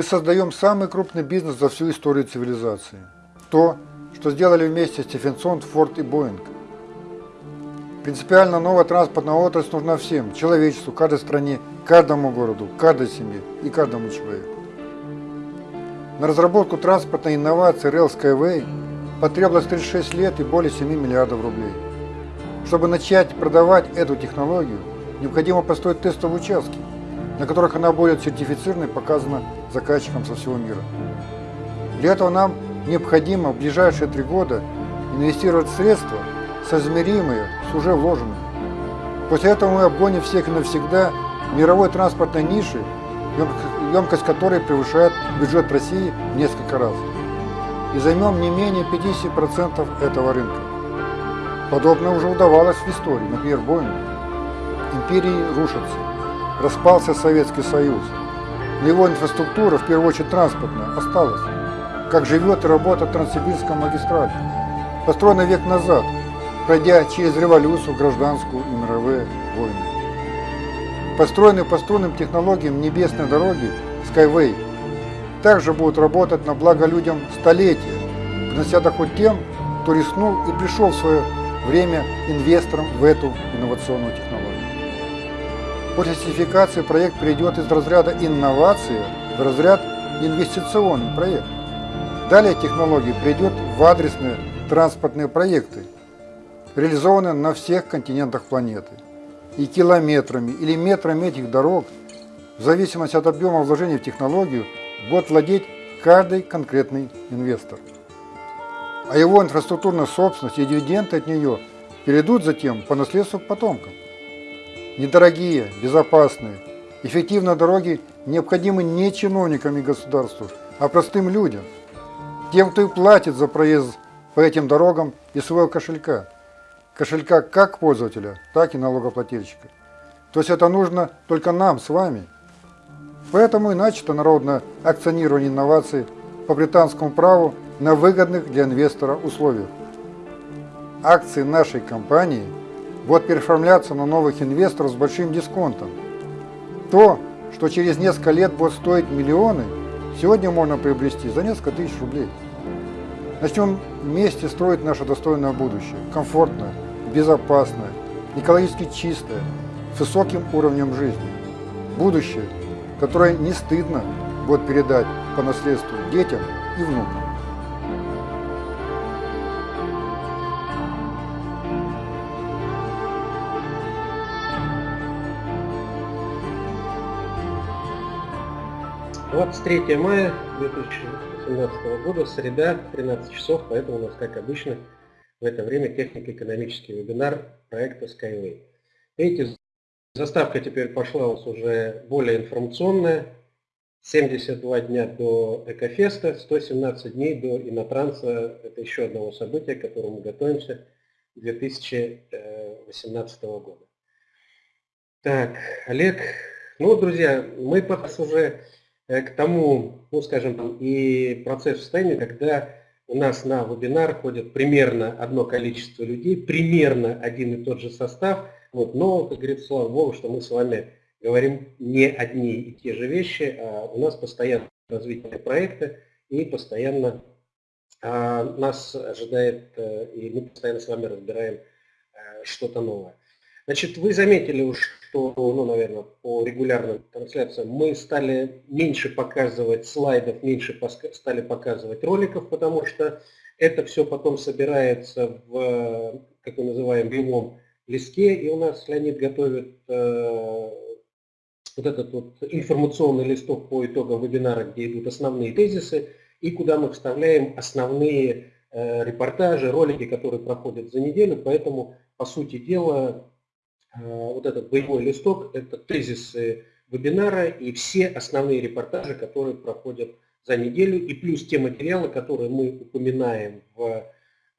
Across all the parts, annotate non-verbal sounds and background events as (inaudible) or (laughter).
Мы создаем самый крупный бизнес за всю историю цивилизации. То, что сделали вместе Стефенсон, Форд и Боинг. Принципиально новая транспортная отрасль нужна всем, человечеству, каждой стране, каждому городу, каждой семье и каждому человеку. На разработку транспортной инновации Rail Skyway потребовалось 36 лет и более 7 миллиардов рублей. Чтобы начать продавать эту технологию, необходимо построить тестовые участки, на которых она будет сертифицирована и показана заказчикам со всего мира. Для этого нам необходимо в ближайшие три года инвестировать средства, соизмеримые с уже вложенными. После этого мы обгоним всех навсегда мировой транспортной ниши, емкость которой превышает бюджет России в несколько раз. И займем не менее 50% этого рынка. Подобное уже удавалось в истории, например, Боингу. Империи рушатся. Распался Советский Союз. Но его инфраструктура, в первую очередь транспортная, осталась. Как живет и работает Транссибирская магистраль. Построена век назад, пройдя через революцию, гражданскую и мировые войны. Построенные по струнным технологиям небесной дороги Skyway также будут работать на благо людям столетия, принося доход тем, кто рискнул и пришел в свое время инвестором в эту инновационную технологию. После сертификации проект перейдет из разряда инновации в разряд инвестиционный проект. Далее технология придет в адресные транспортные проекты, реализованные на всех континентах планеты. И километрами или метрами этих дорог, в зависимости от объема вложений в технологию, будет владеть каждый конкретный инвестор. А его инфраструктурная собственность и дивиденды от нее перейдут затем по наследству к потомкам. Недорогие, безопасные, эффективные дороги необходимы не чиновникам и государству, а простым людям, тем, кто и платит за проезд по этим дорогам из своего кошелька. Кошелька как пользователя, так и налогоплательщика. То есть это нужно только нам с вами. Поэтому и начато народное акционирование инноваций по британскому праву на выгодных для инвестора условиях. Акции нашей компании – будут переоформляться на новых инвесторов с большим дисконтом. То, что через несколько лет будет стоить миллионы, сегодня можно приобрести за несколько тысяч рублей. Начнем вместе строить наше достойное будущее, комфортное, безопасное, экологически чистое, с высоким уровнем жизни. Будущее, которое не стыдно будет передать по наследству детям и внукам. Двадцать третье мая 2018 года, среда, 13 часов, поэтому у нас, как обычно, в это время технико-экономический вебинар проекта Skyway. Видите, заставка теперь пошла у нас уже более информационная. 72 дня до Экофеста, 117 дней до Инотранса. Это еще одного события, к которому мы готовимся 2018 года. Так, Олег. Ну, друзья, мы уже Э, к тому, ну скажем, и процесс в когда у нас на вебинар ходит примерно одно количество людей, примерно один и тот же состав, вот, но, как говорится, слава Богу, что мы с вами говорим не одни и те же вещи, а у нас постоянно развитие проекта и постоянно а, нас ожидает, э, и мы постоянно с вами разбираем а, что-то новое. Значит, вы заметили уж, что, ну, наверное, по регулярным трансляциям мы стали меньше показывать слайдов, меньше стали показывать роликов, потому что это все потом собирается в, как мы называем, белом листке, и у нас Леонид готовит э, вот этот вот информационный листок по итогам вебинара, где идут основные тезисы, и куда мы вставляем основные э, репортажи, ролики, которые проходят за неделю, поэтому, по сути дела, вот этот боевой листок – это тезисы вебинара и все основные репортажи, которые проходят за неделю, и плюс те материалы, которые мы упоминаем в,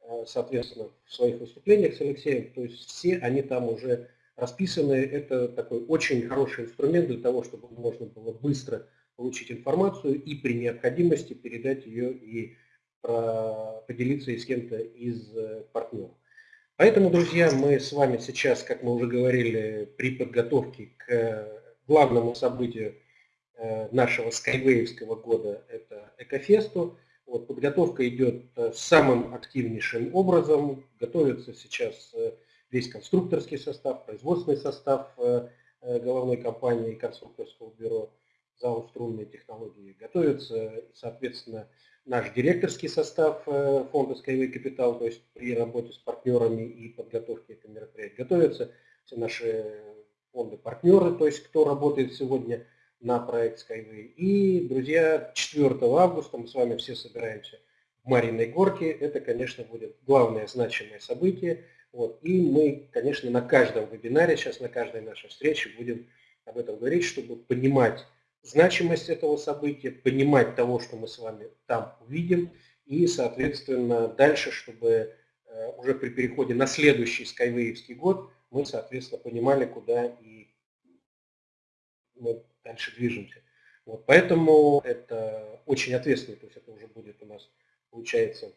э, соответственно, в своих выступлениях с Алексеем, то есть все они там уже расписаны. Это такой очень хороший инструмент для того, чтобы можно было быстро получить информацию и при необходимости передать ее и поделиться с кем-то из э, партнеров. Поэтому, друзья, мы с вами сейчас, как мы уже говорили, при подготовке к главному событию нашего скайвеевского года, это Экофесту. Вот, подготовка идет самым активнейшим образом. Готовится сейчас весь конструкторский состав, производственный состав головной компании конструкторского бюро ЗАО «Струнные технологии». Готовится, соответственно, наш директорский состав э, фонда Skyway Capital, то есть при работе с партнерами и подготовке этого мероприятия. Готовятся все наши фонды-партнеры, то есть кто работает сегодня на проект Skyway. И, друзья, 4 августа мы с вами все собираемся в Мариной Горке. Это, конечно, будет главное значимое событие. Вот. И мы, конечно, на каждом вебинаре, сейчас на каждой нашей встрече будем об этом говорить, чтобы понимать, значимость этого события, понимать того, что мы с вами там увидим, и, соответственно, дальше, чтобы э, уже при переходе на следующий скайвеевский год мы, соответственно, понимали, куда и мы дальше движемся. Вот, поэтому это очень ответственно, то есть это уже будет у нас, получается,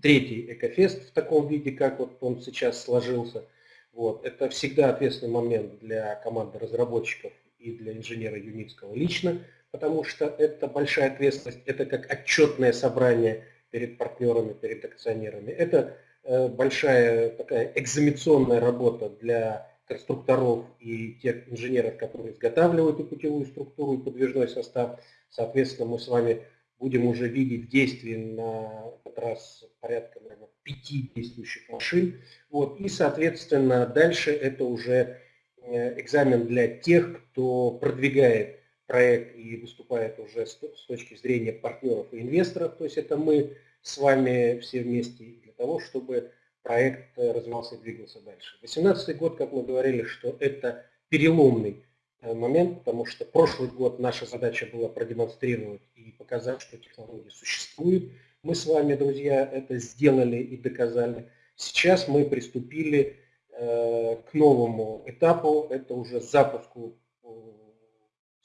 третий экофест в таком виде, как вот он сейчас сложился. Вот, это всегда ответственный момент для команды разработчиков и для инженера Юницкого лично, потому что это большая ответственность, это как отчетное собрание перед партнерами, перед акционерами. Это э, большая такая экзаменационная работа для конструкторов и тех инженеров, которые изготавливают и путевую структуру, и подвижной состав. Соответственно, мы с вами будем уже видеть действия на этот раз порядка наверное, пяти действующих машин. Вот. И, соответственно, дальше это уже экзамен для тех, кто продвигает проект и выступает уже с точки зрения партнеров и инвесторов. То есть это мы с вами все вместе для того, чтобы проект э, развивался и двигался дальше. 2018 год, как мы говорили, что это переломный э, момент, потому что прошлый год наша задача была продемонстрировать и показать, что технология существует. Мы с вами, друзья, это сделали и доказали. Сейчас мы приступили Э, к новому этапу, это уже запуску э,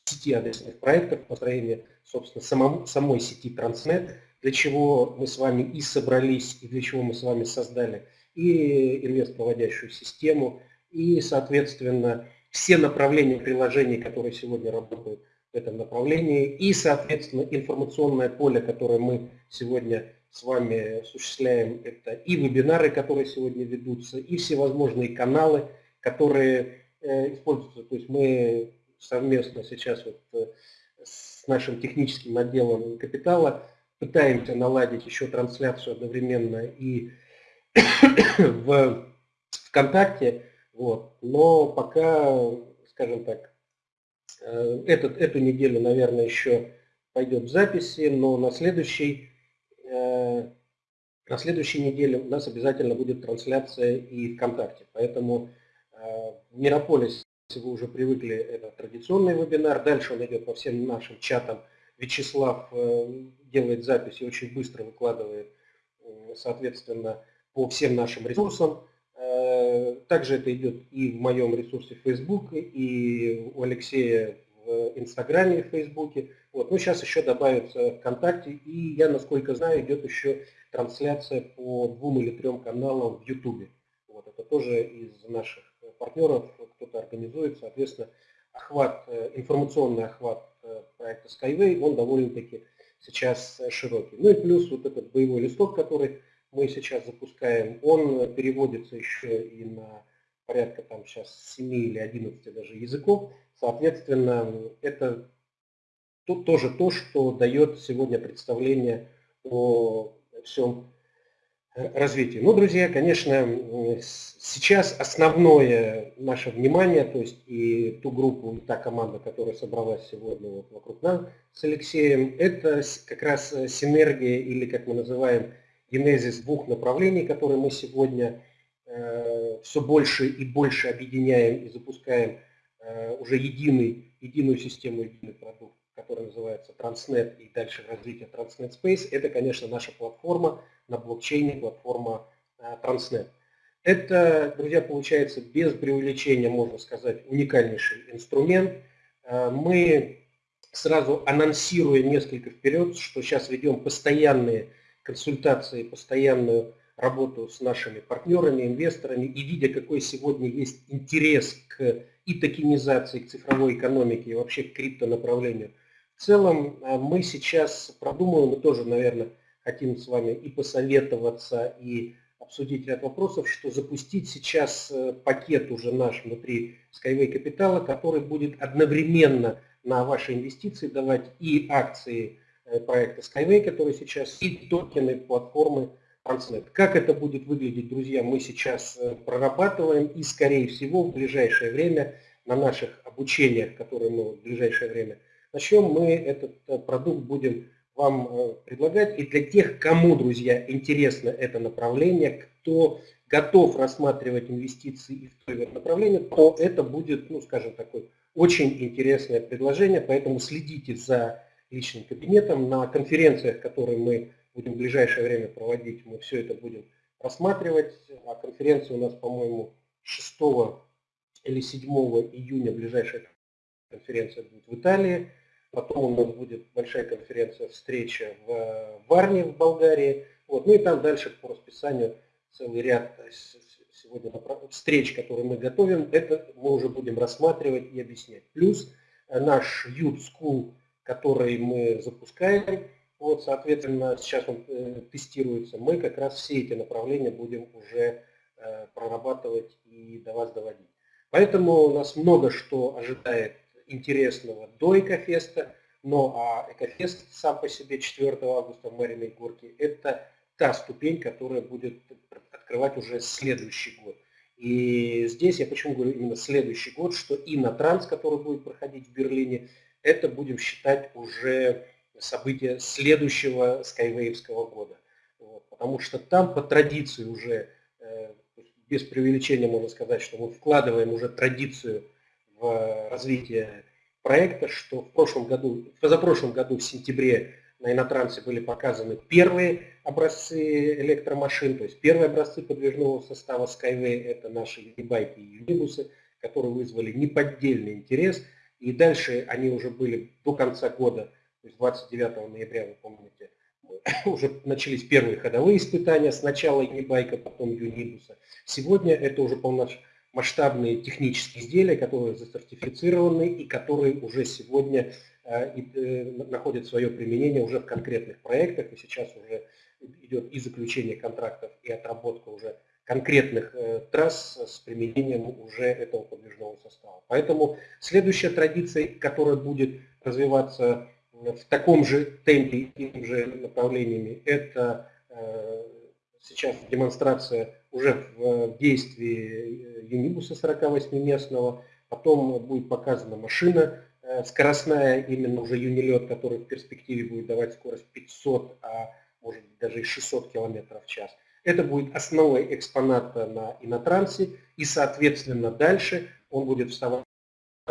сети адресных проектов, построение, собственно, самом, самой сети Transnet, для чего мы с вами и собрались, и для чего мы с вами создали и инвест-проводящую систему, и, соответственно, все направления приложений, которые сегодня работают в этом направлении, и, соответственно, информационное поле, которое мы сегодня с вами осуществляем это и вебинары, которые сегодня ведутся, и всевозможные каналы, которые э, используются. То есть мы совместно сейчас вот э, с нашим техническим отделом капитала пытаемся наладить еще трансляцию одновременно и (coughs) в ВКонтакте, вот. но пока, скажем так, э, этот, эту неделю, наверное, еще пойдет в записи, но на следующий на следующей неделе у нас обязательно будет трансляция и ВКонтакте. Поэтому э, Мирополис, если вы уже привыкли, это традиционный вебинар. Дальше он идет по всем нашим чатам. Вячеслав э, делает запись и очень быстро выкладывает, соответственно, по всем нашим ресурсам. Также это идет и в моем ресурсе Facebook, и у Алексея в Инстаграме и в Фейсбуке. Вот. Ну, сейчас еще добавится ВКонтакте, и я, насколько знаю, идет еще трансляция по двум или трем каналам в Ютубе. Вот. Это тоже из наших партнеров кто-то организует, соответственно, охват, э, информационный охват э, проекта Skyway, он довольно-таки сейчас широкий. Ну и плюс вот этот боевой листок, который мы сейчас запускаем, он переводится еще и на порядка там сейчас 7 или 11 даже языков. Соответственно, это тут тоже то, что дает сегодня представление о всем э, развитии. Ну, друзья, конечно, сейчас основное наше внимание, то есть и ту группу, и та команда, которая собралась сегодня вот вокруг нас с Алексеем, это как раз синергия или, как мы называем, генезис двух направлений, которые мы сегодня э, все больше и больше объединяем и запускаем э, уже единый, единую систему, единый продукт который называется Transnet и дальше развитие Transnet Space, это, конечно, наша платформа на блокчейне, платформа а, Transnet. Это, друзья, получается без преувеличения, можно сказать, уникальнейший инструмент. А, мы сразу анонсируя несколько вперед, что сейчас ведем постоянные консультации, постоянную работу с нашими партнерами, инвесторами, и видя, какой сегодня есть интерес к и токенизации, к цифровой экономике, и вообще к криптонаправлению – В целом э, мы сейчас продумываем, мы тоже, наверное, хотим с вами и посоветоваться, и обсудить ряд вопросов, что запустить сейчас э, пакет уже наш внутри Skyway Капитала, который будет одновременно на ваши инвестиции давать и акции э, проекта Skyway, который сейчас, и токены платформы Transnet. Как это будет выглядеть, друзья, мы сейчас прорабатываем и, скорее всего, в ближайшее время на наших обучениях, которые мы в ближайшее время на чем мы этот э, продукт будем вам э, предлагать. И для тех, кому, друзья, интересно это направление, кто готов рассматривать инвестиции в то направление, то это будет, ну, скажем, такое очень интересное предложение, поэтому следите за личным кабинетом. На конференциях, которые мы будем в ближайшее время проводить, мы все это будем рассматривать. А конференция у нас, по-моему, 6 или 7 июня, ближайшая конференция будет в Италии. Потом у нас будет большая конференция, встреча в Варне в Болгарии. Вот. Ну и там дальше по расписанию целый ряд сегодня встреч, которые мы готовим, это мы уже будем рассматривать и объяснять. Плюс э, наш Youth School, который мы запускаем, вот, соответственно, сейчас он э, тестируется, мы как раз все эти направления будем уже э, прорабатывать и до вас доводить. Поэтому у нас много что ожидает интересного до Экофеста, но а Экофест сам по себе 4 августа в Мариной Горке – это та ступень, которая будет открывать уже следующий год. И здесь я почему говорю именно следующий год, что и на транс, который будет проходить в Берлине, это будем считать уже событие следующего скайвейвского года. Вот, потому что там по традиции уже, э, без преувеличения можно сказать, что мы вкладываем уже традицию в развитие проекта, что в прошлом году, в позапрошлом году в сентябре на Инотрансе были показаны первые образцы электромашин, то есть первые образцы подвижного состава Skyway, это наши юнибайки и юнибусы, которые вызвали неподдельный интерес. И дальше они уже были до конца года, то есть 29 ноября, вы помните, (laughs) уже начались первые ходовые испытания, сначала юнибайка, потом юнибуса. Сегодня это уже полноценно масштабные технические изделия, которые засертифицированы и которые уже сегодня э, э, находят свое применение уже в конкретных проектах. И сейчас уже идет и заключение контрактов, и отработка уже конкретных э, трасс с применением уже этого подвижного состава. Поэтому следующая традиция, которая будет развиваться в таком же темпе и тем же направлениями, это сейчас демонстрация уже в действии юнибуса 48-местного, потом будет показана машина э, скоростная, именно уже юнилет, который в перспективе будет давать скорость 500, а может быть даже и 600 км в час. Это будет основой экспоната на инотрансе, и, соответственно, дальше он будет вставать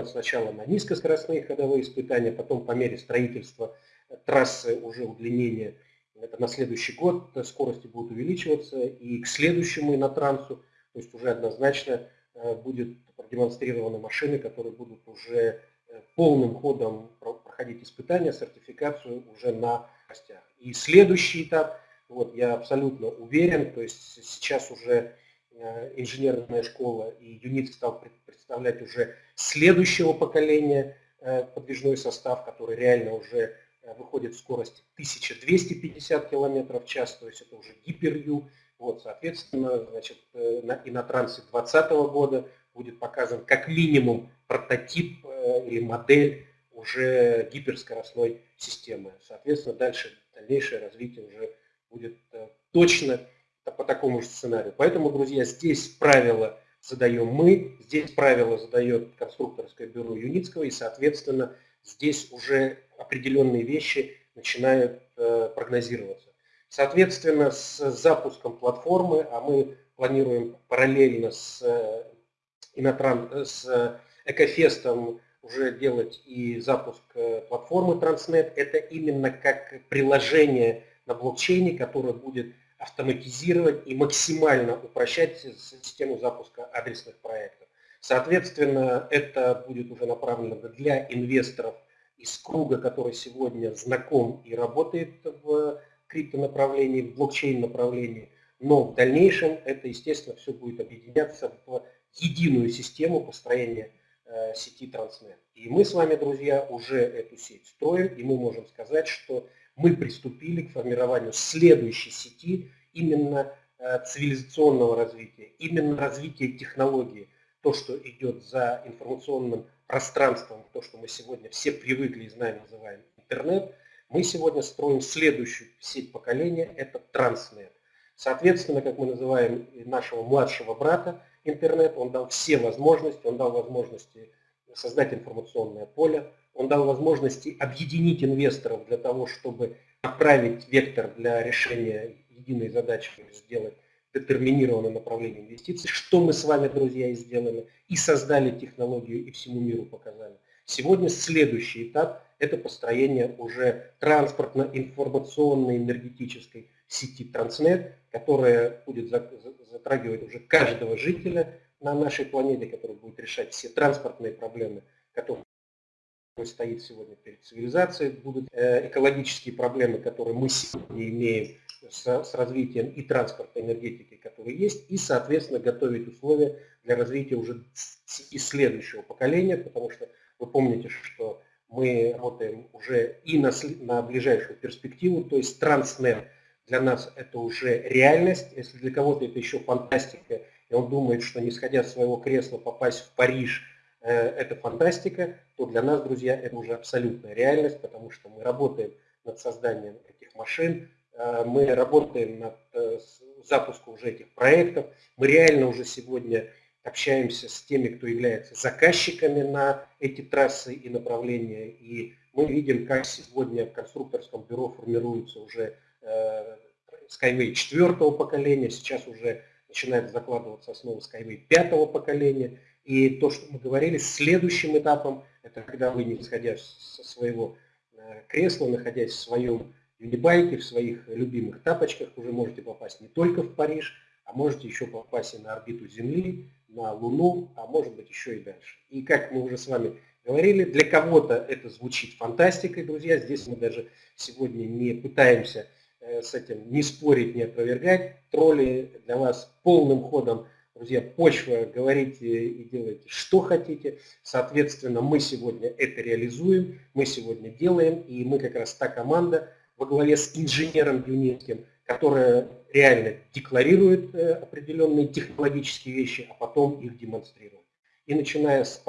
сначала на низкоскоростные ходовые испытания, потом по мере строительства трассы уже удлинения это на следующий год скорости будут увеличиваться, и к следующему инотрансу, то есть уже однозначно э, будет продемонстрированы машины, которые будут уже э, полным ходом проходить испытания, сертификацию уже на костях. И следующий этап, вот я абсолютно уверен, то есть сейчас уже э, инженерная школа и ЮНИТ стал представлять уже следующего поколения подвижной состав, который реально уже Э, выходит скорость 1250 км в час, то есть это уже гиперю. Вот, соответственно, значит, э, на, и на трансе 2020 года будет показан как минимум прототип э, или модель уже гиперскоростной системы. Соответственно, дальше дальнейшее развитие уже будет точно по такому же сценарию. Поэтому, друзья, здесь правила задаем мы, здесь правила задает конструкторское бюро Юницкого, и, соответственно, здесь уже определенные вещи начинают э, прогнозироваться. Соответственно, с запуском платформы, а мы планируем параллельно с, э, Инотран, с Экофестом уже делать и запуск э, платформы Transnet, это именно как приложение на блокчейне, которое будет автоматизировать и максимально упрощать систему запуска адресных проектов. Соответственно, это будет уже направлено для инвесторов из круга, который сегодня знаком и работает в криптонаправлении, в блокчейн направлении, но в дальнейшем это, естественно, все будет объединяться в единую систему построения э, сети Транснет. И мы с вами, друзья, уже эту сеть строим, и мы можем сказать, что мы приступили к формированию следующей сети именно э, цивилизационного развития, именно развития технологии, то, что идет за информационным пространством, то, что мы сегодня все привыкли и знаем, называем интернет, мы сегодня строим следующую сеть поколения, это Транснет. Соответственно, как мы называем нашего младшего брата интернет, он дал все возможности, он дал возможности создать информационное поле, он дал возможности объединить инвесторов для того, чтобы направить вектор для решения единой задачи, сделать детерминированное направление инвестиций, что мы с вами, друзья, и сделали, и создали технологию, и всему миру показали. Сегодня следующий этап – это построение уже транспортно-информационной энергетической сети Транснет, которая будет затрагивать уже каждого жителя на нашей планете, который будет решать все транспортные проблемы, которые стоит сегодня перед цивилизацией, будут э, экологические проблемы, которые мы сегодня имеем с, с развитием и транспорта, энергетики, которые есть, и, соответственно, готовить условия для развития уже и следующего поколения, потому что вы помните, что мы работаем уже и на, на ближайшую перспективу, то есть Транснет для нас это уже реальность, если для кого-то это еще фантастика, и он думает, что не сходя с своего кресла попасть в Париж э, – это фантастика, то для нас, друзья, это уже абсолютная реальность, потому что мы работаем над созданием этих машин, мы работаем над э, запуском уже этих проектов, мы реально уже сегодня общаемся с теми, кто является заказчиками на эти трассы и направления, и мы видим, как сегодня в конструкторском бюро формируются уже э, Skyway четвертого поколения, сейчас уже начинает закладываться основа Skyway пятого поколения, и то, что мы говорили, следующим этапом, это когда вы, не сходя со своего э, кресла, находясь в своем юнибайке, в своих любимых тапочках, уже можете попасть не только в Париж, а можете еще попасть и на орбиту Земли, на Луну, а может быть еще и дальше. И как мы уже с вами говорили, для кого-то это звучит фантастикой, друзья. Здесь мы даже сегодня не пытаемся э, с этим не спорить, не опровергать. Тролли для вас полным ходом, друзья, почва, говорите и делайте, что хотите. Соответственно, мы сегодня это реализуем, мы сегодня делаем, и мы как раз та команда во главе с инженером Юницким, которая реально декларирует э, определенные технологические вещи, а потом их демонстрирует. И начиная с,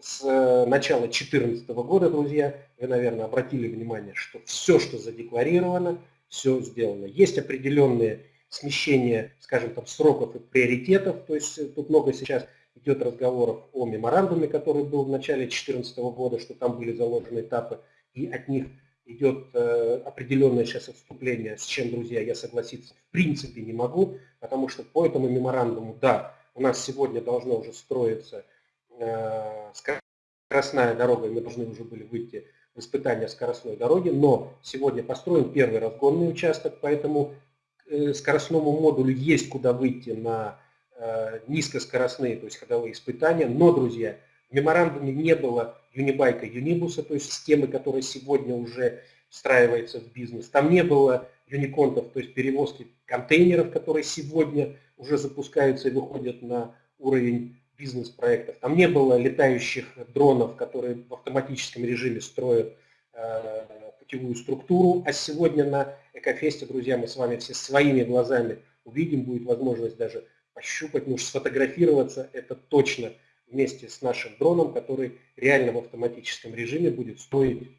с э, начала 2014 года, друзья, вы, наверное, обратили внимание, что все, что задекларировано, все сделано. Есть определенные смещения, скажем там, сроков и приоритетов, то есть э, тут много сейчас идет разговоров о меморандуме, который был в начале 2014 года, что там были заложены этапы, и от них идет э, определенное сейчас отступление, с чем, друзья, я согласиться в принципе не могу, потому что по этому меморандуму, да, у нас сегодня должно уже строиться э, скоростная дорога, и мы должны уже были выйти в испытание скоростной дороги, но сегодня построен первый разгонный участок, поэтому э, скоростному модулю есть куда выйти на низкоскоростные, то есть ходовые испытания, но, друзья, в меморандуме не было юнибайка то есть системы, которая сегодня уже встраивается в бизнес. Там не было юниконтов, то есть перевозки контейнеров, которые сегодня уже запускаются и выходят на уровень бизнес-проектов. Там не было летающих дронов, которые в автоматическом режиме строят э, путевую структуру. А сегодня на Экофесте, друзья, мы с вами все своими глазами увидим, будет возможность даже пощупать, ну, сфотографироваться, это точно – вместе с нашим дроном, который реально в автоматическом режиме будет строить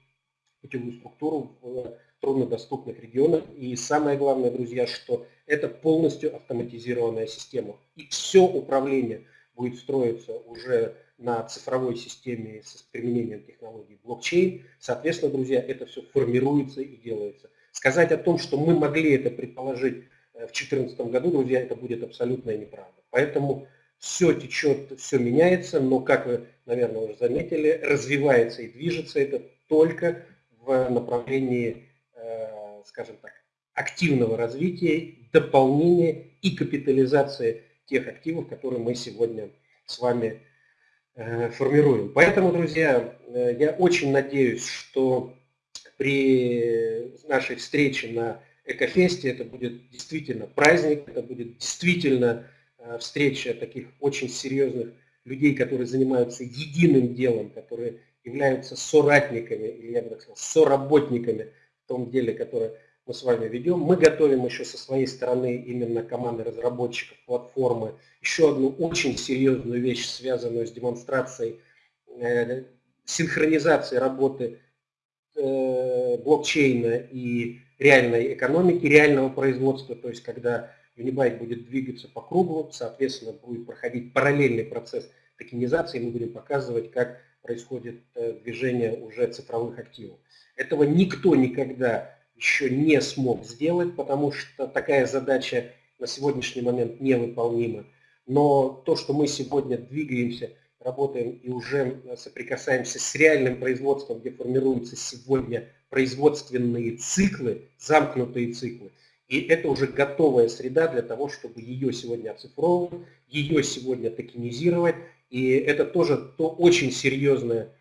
путевую структуру в труднодоступных регионах. И самое главное, друзья, что это полностью автоматизированная система. И все управление будет строиться уже на цифровой системе с применением технологий блокчейн. Соответственно, друзья, это все формируется и делается. Сказать о том, что мы могли это предположить э, в 2014 году, друзья, это будет абсолютная неправда. Поэтому все течет, все меняется, но, как вы, наверное, уже заметили, развивается и движется это только в направлении, э, скажем так, активного развития, дополнения и капитализации тех активов, которые мы сегодня с вами э, формируем. Поэтому, друзья, э, я очень надеюсь, что при нашей встрече на Экофесте это будет действительно праздник, это будет действительно встреча таких очень серьезных людей, которые занимаются единым делом, которые являются соратниками, или я бы так сказал, соработниками в том деле, которое мы с вами ведем. Мы готовим еще со своей стороны именно команды разработчиков платформы еще одну очень серьезную вещь, связанную с демонстрацией э, синхронизации работы э, блокчейна и реальной экономики, реального производства, то есть когда Unibyte будет двигаться по кругу, соответственно, будет проходить параллельный процесс токенизации, мы будем показывать, как происходит э, движение уже цифровых активов. Этого никто никогда еще не смог сделать, потому что такая задача на сегодняшний момент невыполнима. Но то, что мы сегодня двигаемся, работаем и уже соприкасаемся с реальным производством, где формируются сегодня производственные циклы, замкнутые циклы, и это уже готовая среда для того, чтобы ее сегодня оцифровывать, ее сегодня токенизировать. И это тоже то очень серьезное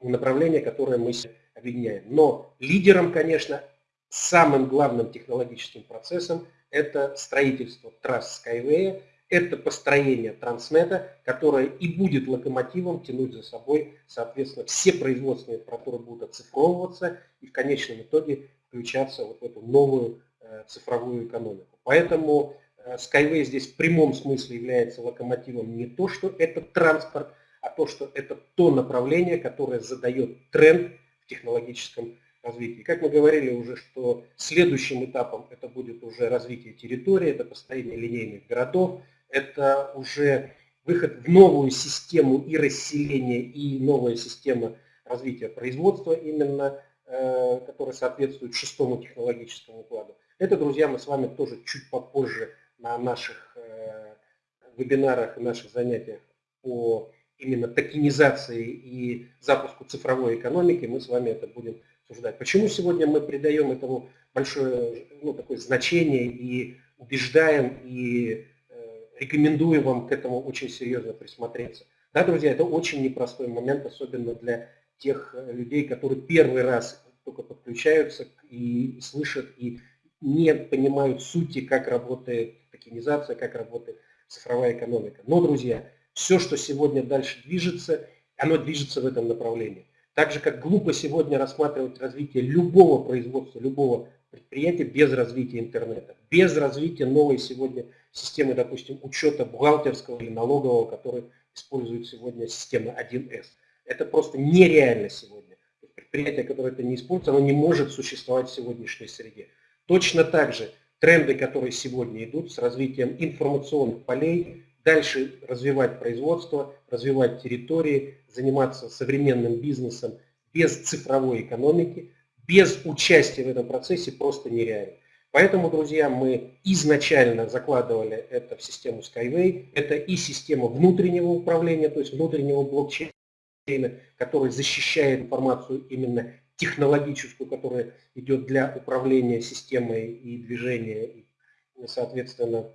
направление, которое мы объединяем. Но лидером, конечно, самым главным технологическим процессом это строительство трасс Skyway, это построение Транснета, которое и будет локомотивом тянуть за собой, соответственно, все производственные процедуры будут оцифровываться и в конечном итоге включаться вот в эту новую э, цифровую экономику. Поэтому э, Skyway здесь в прямом смысле является локомотивом не то, что это транспорт, а то, что это то направление, которое задает тренд в технологическом развитии. Как мы говорили уже, что следующим этапом это будет уже развитие территории, это построение линейных городов, это уже выход в новую систему и расселения, и новая система развития производства, именно э, которая соответствует шестому технологическому укладу. Это, друзья, мы с вами тоже чуть попозже на наших э, вебинарах и наших занятиях по именно токенизации и запуску цифровой экономики, мы с вами это будем обсуждать. Почему сегодня мы придаем этому большое ну, такое значение и убеждаем и рекомендую вам к этому очень серьезно присмотреться. Да, друзья, это очень непростой момент, особенно для тех э, людей, которые первый раз только подключаются и слышат, и не понимают сути, как работает токенизация, как работает цифровая экономика. Но, друзья, все, что сегодня дальше движется, оно движется в этом направлении. Так же, как глупо сегодня рассматривать развитие любого производства, любого предприятия без развития интернета, без развития новой сегодня системы, допустим, учета бухгалтерского или налогового, который использует сегодня система 1С. Это просто нереально сегодня. Предприятие, которое это не использует, оно не может существовать в сегодняшней среде. Точно так же тренды, которые сегодня идут с развитием информационных полей, дальше развивать производство, развивать территории, заниматься современным бизнесом без цифровой экономики, без участия в этом процессе просто нереально. Поэтому, друзья, мы изначально закладывали это в систему Skyway. Это и система внутреннего управления, то есть внутреннего блокчейна, который защищает информацию именно технологическую, которая идет для управления системой и движения, и, соответственно,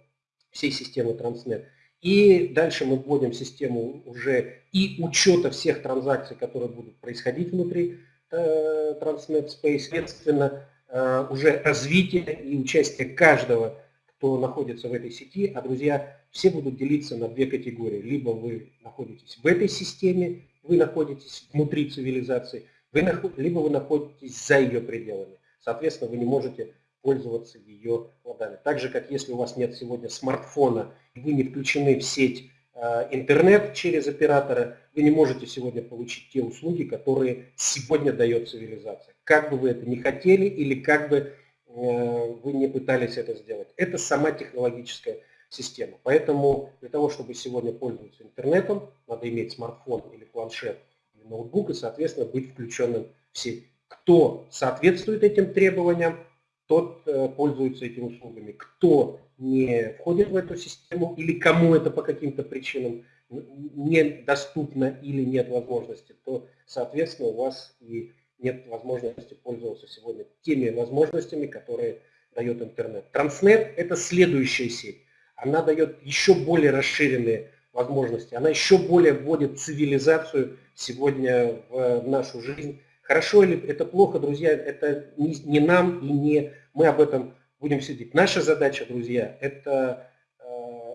всей системы Transnet. И дальше мы вводим систему уже и учета всех транзакций, которые будут происходить внутри э, Transnet Space. Соответственно, Э, уже развитие и участие каждого, кто находится в этой сети. А, друзья, все будут делиться на две категории. Либо вы находитесь в этой системе, вы находитесь внутри цивилизации, вы, либо вы находитесь за ее пределами. Соответственно, вы не можете пользоваться ее плодами. Так же, как если у вас нет сегодня смартфона, вы не включены в сеть э, интернет через оператора, вы не можете сегодня получить те услуги, которые сегодня дает цивилизация как бы вы это не хотели или как бы э, вы не пытались это сделать. Это сама технологическая система. Поэтому для того, чтобы сегодня пользоваться интернетом, надо иметь смартфон или планшет или ноутбук и, соответственно, быть включенным в сеть. Кто соответствует этим требованиям, тот э, пользуется этими услугами. Кто не входит в эту систему или кому это по каким-то причинам недоступно или нет возможности, то, соответственно, у вас и нет возможности пользоваться сегодня теми возможностями, которые дает интернет. Транснет – это следующая сеть. Она дает еще более расширенные возможности. Она еще более вводит цивилизацию сегодня в нашу жизнь. Хорошо или это плохо, друзья, это не, нам и не мы об этом будем сидеть. Наша задача, друзья, это э,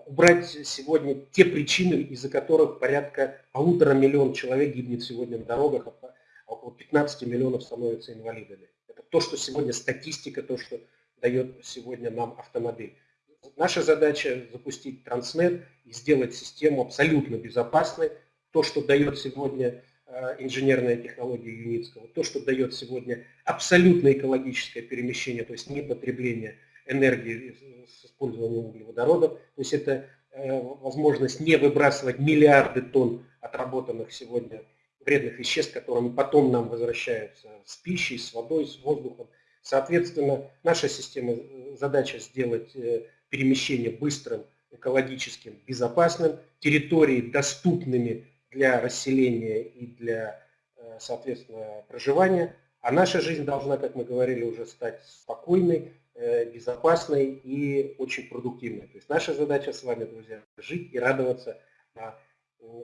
убрать сегодня те причины, из-за которых порядка полутора миллиона человек гибнет сегодня на дорогах, а около 15 миллионов становятся инвалидами. Это то, что сегодня статистика, то, что дает сегодня нам автомобиль. Наша задача запустить Транснет и сделать систему абсолютно безопасной. То, что дает сегодня э, инженерная технология Юницкого, то, что дает сегодня абсолютно экологическое перемещение, то есть не потребление энергии с использованием углеводородов. То есть это э, возможность не выбрасывать миллиарды тонн отработанных сегодня вредных веществ, которыми потом нам возвращаются с пищей, с водой, с воздухом. Соответственно, наша система, э, задача сделать э, перемещение быстрым, экологическим, безопасным, территории доступными для расселения и для, соответственно, проживания. А наша жизнь должна, как мы говорили, уже стать спокойной, Э, безопасной и очень продуктивной. То есть наша задача с вами, друзья, жить и радоваться на,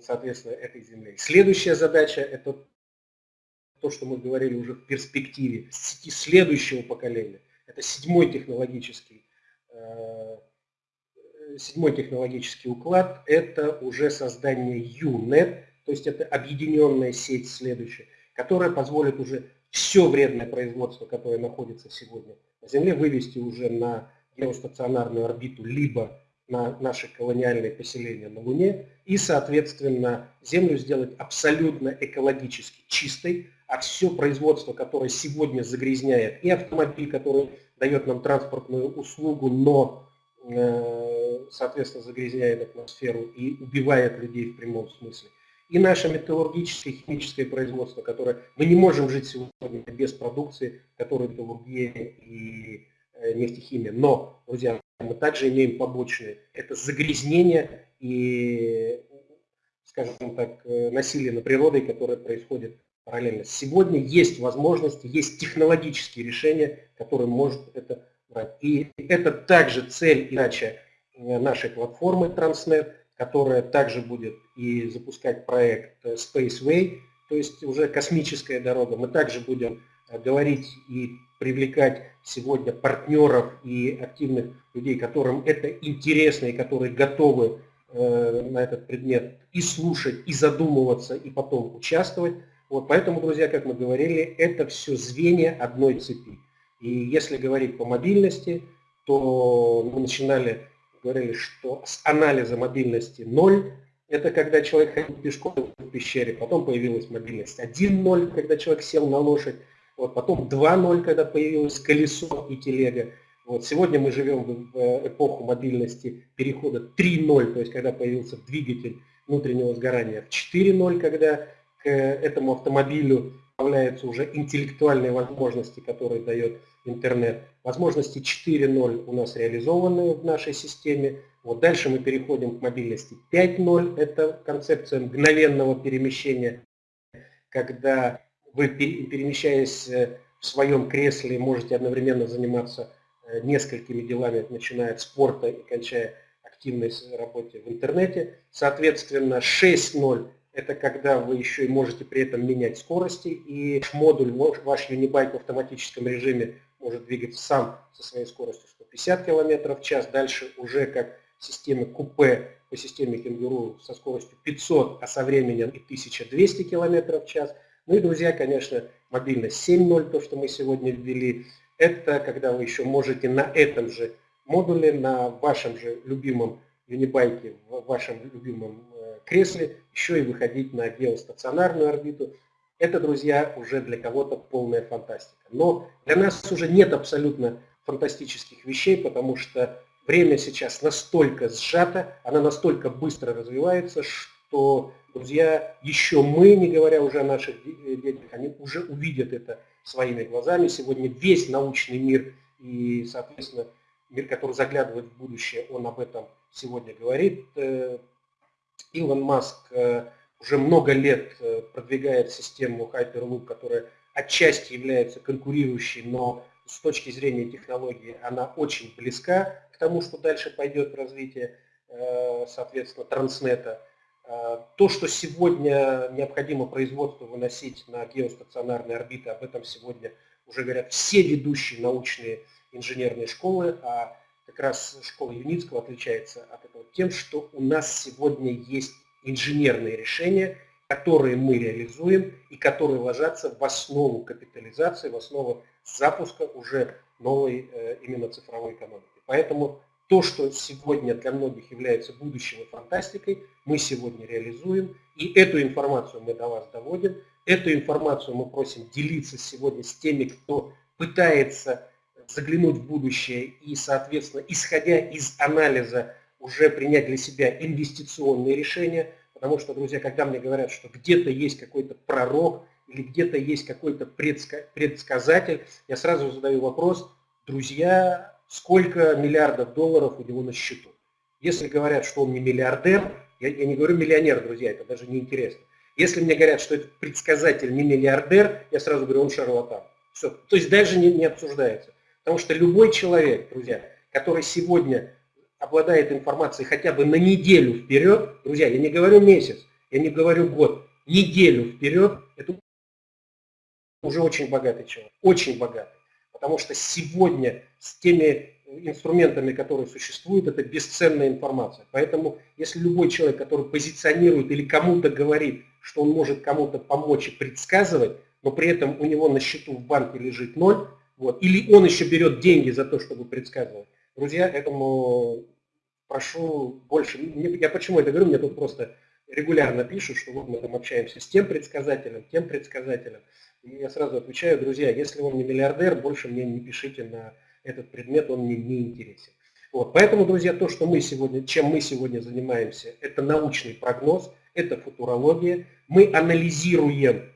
соответственно, этой земле. Следующая задача – это то, что мы говорили уже в перспективе следующего поколения. Это седьмой технологический, э, седьмой технологический уклад. Это уже создание UNET, то есть это объединенная сеть следующая, которая позволит уже все вредное производство, которое находится сегодня на Земле, вывести уже на геостационарную орбиту, либо на наши колониальные поселения на Луне, и, соответственно, Землю сделать абсолютно экологически чистой, а все производство, которое сегодня загрязняет, и автомобиль, который дает нам транспортную услугу, но, э, соответственно, загрязняет атмосферу и убивает людей в прямом смысле, и наше металлургическое химическое производство, которое мы не можем жить сегодня без продукции, которая металлургия и э, нефтехимия. Но, друзья, мы также имеем побочные. Это загрязнение и, скажем так, э, насилие над природой, которое происходит параллельно. Сегодня есть возможности, есть технологические решения, которые может это брать. И это также цель и задача э, нашей платформы Transnet, которая также будет и запускать проект э, Spaceway, то есть уже космическая дорога. Мы также будем э, говорить и привлекать сегодня партнеров и активных людей, которым это интересно и которые готовы на этот предмет и слушать, и задумываться, и потом участвовать. Вот, поэтому, друзья, как мы говорили, это все звенья одной цепи. И если говорить по мобильности, то мы начинали говорили, что с анализа мобильности 0 – это когда человек ходил пешком в пещере, потом появилась мобильность 1.0, когда человек сел на лошадь, вот, потом 2.0, когда появилось колесо и телега. Вот, сегодня мы живем в эпоху мобильности перехода 3.0, то есть когда появился двигатель внутреннего сгорания, в 4.0, когда этому автомобилю добавляются уже интеллектуальные возможности, которые дает интернет. Возможности 4.0 у нас реализованы в нашей системе. Вот дальше мы переходим к мобильности 5.0. Это концепция мгновенного перемещения, когда вы, перемещаясь э, в своем кресле, можете одновременно заниматься э, несколькими делами, начиная от спорта и кончая активной работе в интернете. Соответственно, 6.0 это когда вы еще и можете при этом менять скорости, и модуль, ваш Unibike в автоматическом режиме может двигаться сам со своей скоростью 150 км в час. Дальше уже как системы купе по системе кенгуру со скоростью 500, а со временем и 1200 км в час. Ну и, друзья, конечно, мобильность 7.0, то, что мы сегодня ввели, это когда вы еще можете на этом же модуле, на вашем же любимом юнибайке, в вашем любимом э, кресле, еще и выходить на геостационарную орбиту. Это, друзья, уже для кого-то полная фантастика. Но для нас уже нет абсолютно фантастических вещей, потому что время сейчас настолько сжато, она настолько быстро развивается, что, друзья, еще мы, не говоря уже о наших э, детях, они уже увидят это своими глазами. Сегодня весь научный мир и, соответственно, мир, который заглядывает в будущее, он об этом сегодня говорит. Илон Маск э, уже много лет э, продвигает систему Hyperloop, которая отчасти является конкурирующей, но с точки зрения технологии она очень близка к тому, что дальше пойдет развитие, э, соответственно, транснета. То, что сегодня необходимо производство выносить на геостационарные орбиты, об этом сегодня уже говорят все ведущие научные инженерные школы, а как раз школа Юницкого отличается от этого тем, что у нас сегодня есть инженерные решения, которые мы реализуем и которые ложатся в основу капитализации, в основу запуска уже новой э, именно цифровой экономики. Поэтому то, что сегодня для многих является будущим и фантастикой, мы сегодня реализуем, и эту информацию мы до вас доводим, эту информацию мы просим делиться сегодня с теми, кто пытается заглянуть в будущее и, соответственно, исходя из анализа, уже принять для себя инвестиционные решения, потому что, друзья, когда мне говорят, что где-то есть какой-то пророк или где-то есть какой-то предсказатель, я сразу задаю вопрос, друзья, сколько миллиардов долларов у него на счету? Если говорят, что он не миллиардер, я, я не говорю миллионер, друзья, это даже не интересно. Если мне говорят, что этот предсказатель не миллиардер, я сразу говорю, он шарлатан. Все. То есть даже не, не обсуждается. Потому что любой человек, друзья, который сегодня обладает информацией хотя бы на неделю вперед, друзья, я не говорю месяц, я не говорю год, неделю вперед, это уже очень богатый человек, очень богатый. Потому что сегодня с теми инструментами, которые существуют, это бесценная информация. Поэтому если любой человек, который позиционирует или кому-то говорит, что он может кому-то помочь и предсказывать, но при этом у него на счету в банке лежит ноль, вот. Или он еще берет деньги за то, чтобы предсказывать. Друзья, этому прошу больше. Я почему это говорю? Мне тут просто регулярно пишут, что вот мы там общаемся с тем предсказателем, тем предсказателем. И я сразу отвечаю, друзья, если он не миллиардер, больше мне не пишите на этот предмет, он мне не интересен. Вот. Поэтому, друзья, то, что мы сегодня, чем мы сегодня занимаемся, это научный прогноз, это футурология. Мы анализируем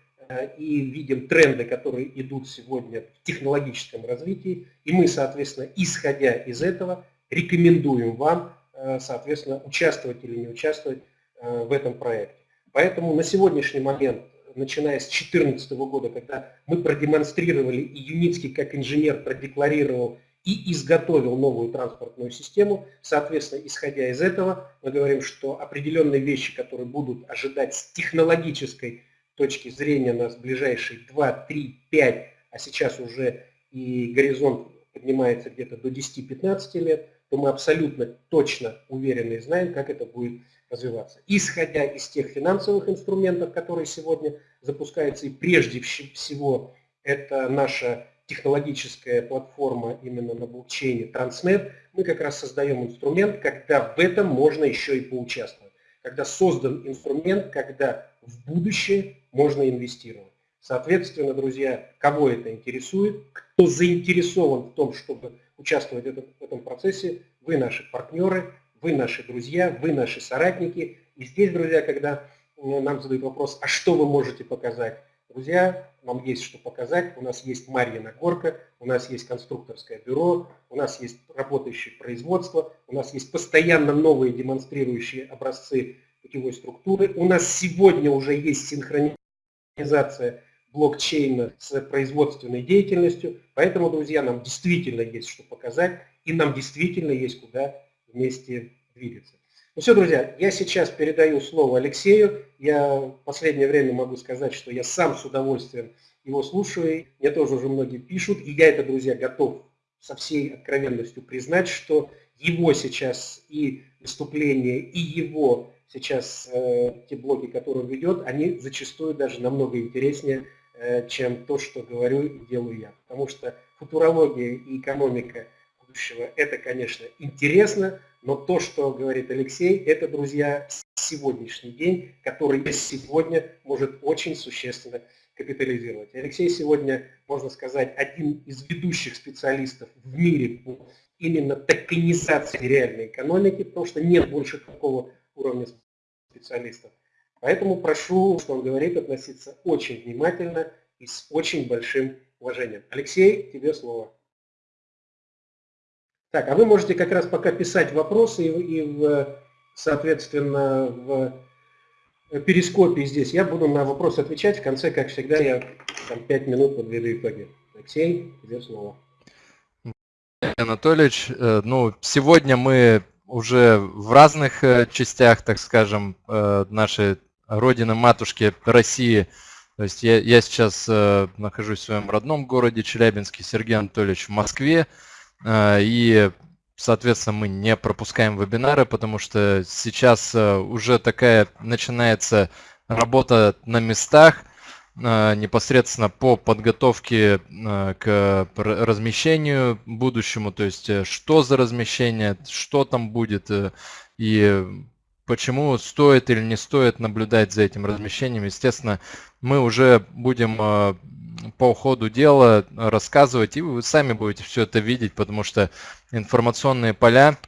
и видим тренды, которые идут сегодня в технологическом развитии, и мы, соответственно, исходя из этого, рекомендуем вам, э, соответственно, участвовать или не участвовать э, в этом проекте. Поэтому на сегодняшний момент, начиная с 2014 года, когда мы продемонстрировали, и Юницкий как инженер продекларировал и изготовил новую транспортную систему, соответственно, исходя из этого, мы говорим, что определенные вещи, которые будут ожидать с технологической точки зрения нас ближайшие 2, 3, 5, а сейчас уже и горизонт поднимается где-то до 10-15 лет, то мы абсолютно точно уверены и знаем, как это будет развиваться. Исходя из тех финансовых инструментов, которые сегодня запускаются, и прежде всего это наша технологическая платформа именно на блокчейне Transnet, мы как раз создаем инструмент, когда в этом можно еще и поучаствовать. Когда создан инструмент, когда в будущее можно инвестировать. Соответственно, друзья, кого это интересует, кто заинтересован в том, чтобы участвовать в этом процессе, вы наши партнеры, вы наши друзья, вы наши соратники. И здесь, друзья, когда э, нам задают вопрос, а что вы можете показать? Друзья, нам есть что показать. У нас есть Марьина горка, у нас есть конструкторское бюро, у нас есть работающее производство, у нас есть постоянно новые демонстрирующие образцы путевой структуры. У нас сегодня уже есть синхронизация блокчейна с производственной деятельностью. Поэтому, друзья, нам действительно есть что показать, и нам действительно есть куда вместе двигаться. Ну все, друзья, я сейчас передаю слово Алексею. Я в последнее время могу сказать, что я сам с удовольствием его слушаю. Мне тоже уже многие пишут, и я это, друзья, готов со всей откровенностью признать, что его сейчас и выступление, и его сейчас э, те блоги, которые он ведет, они зачастую даже намного интереснее, э, чем то, что говорю и делаю я. Потому что футурология и экономика будущего – это, конечно, интересно, но то, что говорит Алексей, это, друзья, сегодняшний день, который сегодня может очень существенно капитализировать. Алексей сегодня, можно сказать, один из ведущих специалистов в мире по именно токенизации реальной экономики, потому что нет больше такого уровня специалистов. Поэтому прошу, что он говорит, относиться очень внимательно и с очень большим уважением. Алексей, тебе слово. Так, а вы можете как раз пока писать вопросы и, и в, соответственно, в перископе здесь. Я буду на вопросы отвечать. В конце, как всегда, я там 5 минут подведу итоги. Алексей, тебе слово. Анатольевич, э, ну, сегодня мы уже в разных э, частях, так скажем, э, нашей родины, матушки России. То есть я, я сейчас э, нахожусь в своем родном городе Челябинске, Сергей Анатольевич в Москве. И соответственно, мы не пропускаем вебинары, потому что сейчас уже такая начинается работа на местах, непосредственно по подготовке к размещению будущему, то есть что за размещение, что там будет и почему стоит или не стоит наблюдать за этим размещением. Естественно, мы уже будем по ходу дела рассказывать, и вы сами будете все это видеть, потому что информационные поля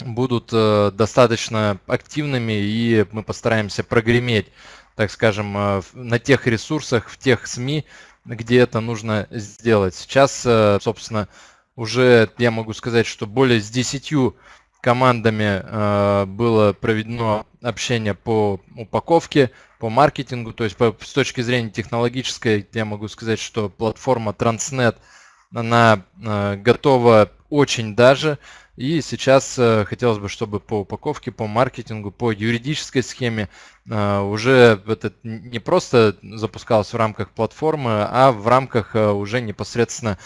будут достаточно активными, и мы постараемся прогреметь так скажем, э, на тех ресурсах, в тех СМИ, где это нужно сделать. Сейчас, э, собственно, уже я могу сказать, что более с 10 командами э, было проведено общение по упаковке, по маркетингу, то есть с точки зрения технологической, я могу сказать, что платформа Transnet, она готова очень даже, и сейчас э, хотелось бы, чтобы по упаковке, по маркетингу, по юридической схеме э, уже это не просто запускалось в рамках платформы, а в рамках э, уже непосредственно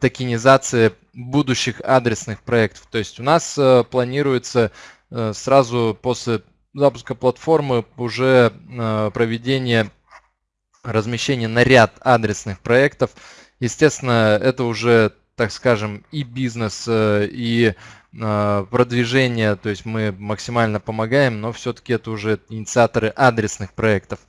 токенизации будущих адресных проектов. То есть у нас планируется сразу после запуска платформы уже проведение размещения на ряд адресных проектов. Естественно, это уже так скажем, и бизнес, э, и э, продвижение, то есть мы максимально помогаем, но все-таки это уже инициаторы адресных проектов.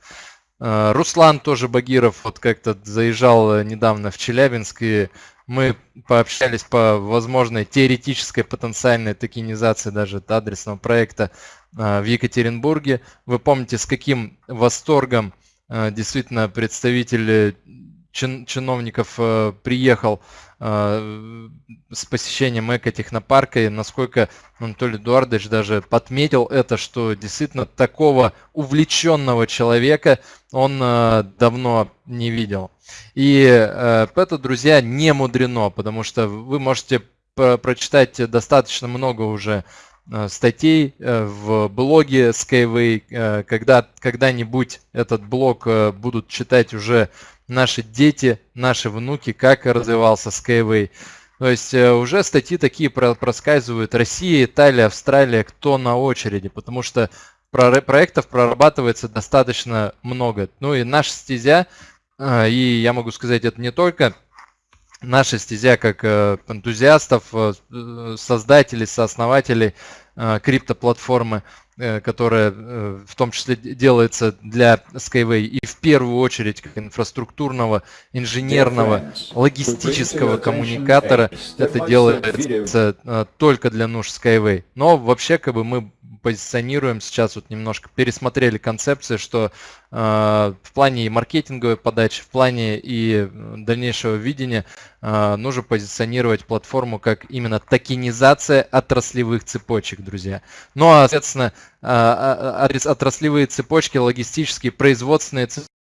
Э, Руслан тоже Багиров вот как-то заезжал недавно в Челябинск, и мы пообщались по возможной теоретической потенциальной токенизации даже адресного проекта в Екатеринбурге. Вы помните, с каким восторгом действительно представитель чин, чиновников э, приехал э, с посещением эко-технопарка, и насколько Анатолий Эдуардович даже подметил это, что действительно такого увлеченного человека он э, давно не видел. И э, это, друзья, не мудрено, потому что вы можете прочитать достаточно много уже статей э, в блоге Skyway, э, когда когда-нибудь этот блог будут читать уже наши дети, наши внуки, как развивался Skyway. То есть э, уже статьи такие проскальзывают. Россия, Италия, Австралия, кто на очереди, потому что проектов прорабатывается достаточно много. Ну и наша стезя, э, и я могу сказать, это не только наша стезя как э, энтузиастов, создателей, сооснователей криптоплатформы, Э, которая э, в том числе делается для Skyway и в первую очередь как инфраструктурного, инженерного, логистического коммуникатора, это делается э, только для нужд Skyway. Но вообще как бы мы позиционируем сейчас вот немножко пересмотрели концепции, что э, в плане и маркетинговой подачи, в плане и дальнейшего видения э, нужно позиционировать платформу как именно токенизация отраслевых цепочек, друзья. Ну а, соответственно, э, отраслевые цепочки, логистические, производственные цепочки,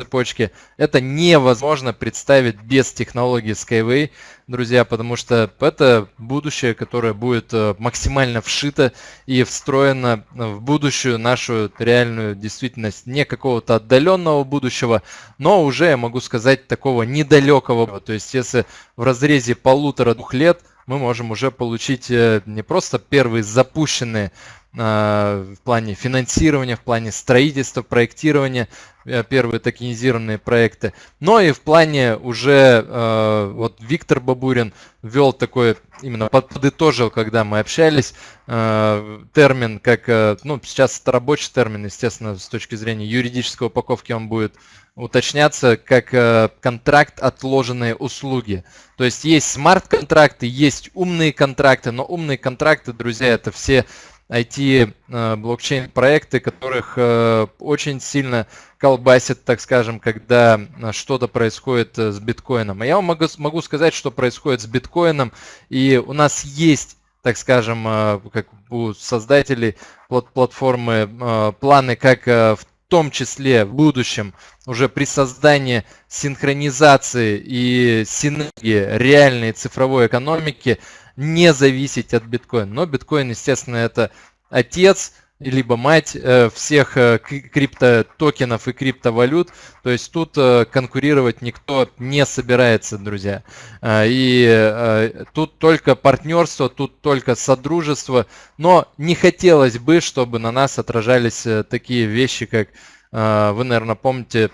цепочки. Это невозможно представить без технологии Skyway, друзья, потому что это будущее, которое будет э, максимально вшито и встроено в будущую нашу реальную действительность, не какого-то отдаленного будущего, но уже, я могу сказать, такого недалекого. То есть, если в разрезе полутора-двух лет мы можем уже получить э, не просто первые запущенные в плане финансирования, в плане строительства, проектирования, э, первые токенизированные проекты, но и в плане уже, э, вот Виктор Бабурин ввел такой, именно подытожил, когда мы общались, э, термин, как, ну, сейчас это рабочий термин, естественно, с точки зрения юридической упаковки он будет уточняться как контракт отложенные услуги. То есть есть смарт-контракты, есть умные контракты, но умные контракты, друзья, это все IT-блокчейн э, которых э, очень сильно колбасит, так скажем, когда э, что-то происходит с биткоином. А я вам могу, могу сказать, что происходит с биткоином, и у нас есть так скажем, как у создателей платформы планы, как в том числе в будущем уже при создании синхронизации и синергии реальной цифровой экономики не зависеть от биткоина. Но биткоин, естественно, это отец либо мать э, всех э, криптотокенов и криптовалют. То есть тут э, конкурировать никто не собирается, друзья. И тут только партнерство, тут только содружество. Но не хотелось бы, чтобы на нас отражались такие вещи, как вы, наверное, помните,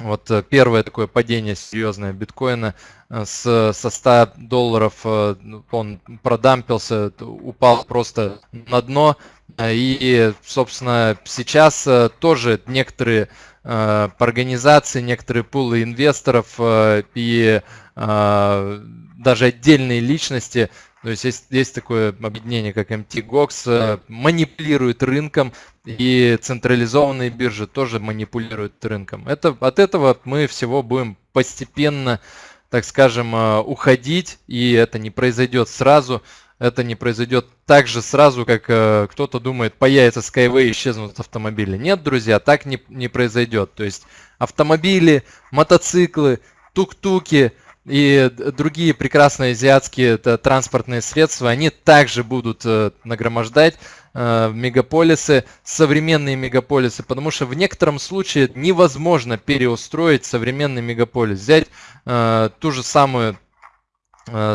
вот первое такое падение серьезное биткоина с, со 100 долларов он продампился, упал просто на дно. И, собственно, сейчас э, тоже некоторые э, организации, некоторые пулы инвесторов э, и даже отдельные личности, то есть есть, есть такое объединение, как MTGOX, манипулируют рынком, и централизованные биржи тоже манипулируют рынком. Это, от этого мы всего будем постепенно, так скажем, уходить, и это не произойдет сразу это не произойдет так же сразу, как э, кто-то думает, появится Skyway и исчезнут автомобили. Нет, друзья, так не, не произойдет. То есть автомобили, мотоциклы, тук-туки и другие прекрасные азиатские транспортные средства, они также будут э, нагромождать э, мегаполисы, современные мегаполисы, потому что в некотором случае невозможно переустроить современный мегаполис. Взять э, ту же самую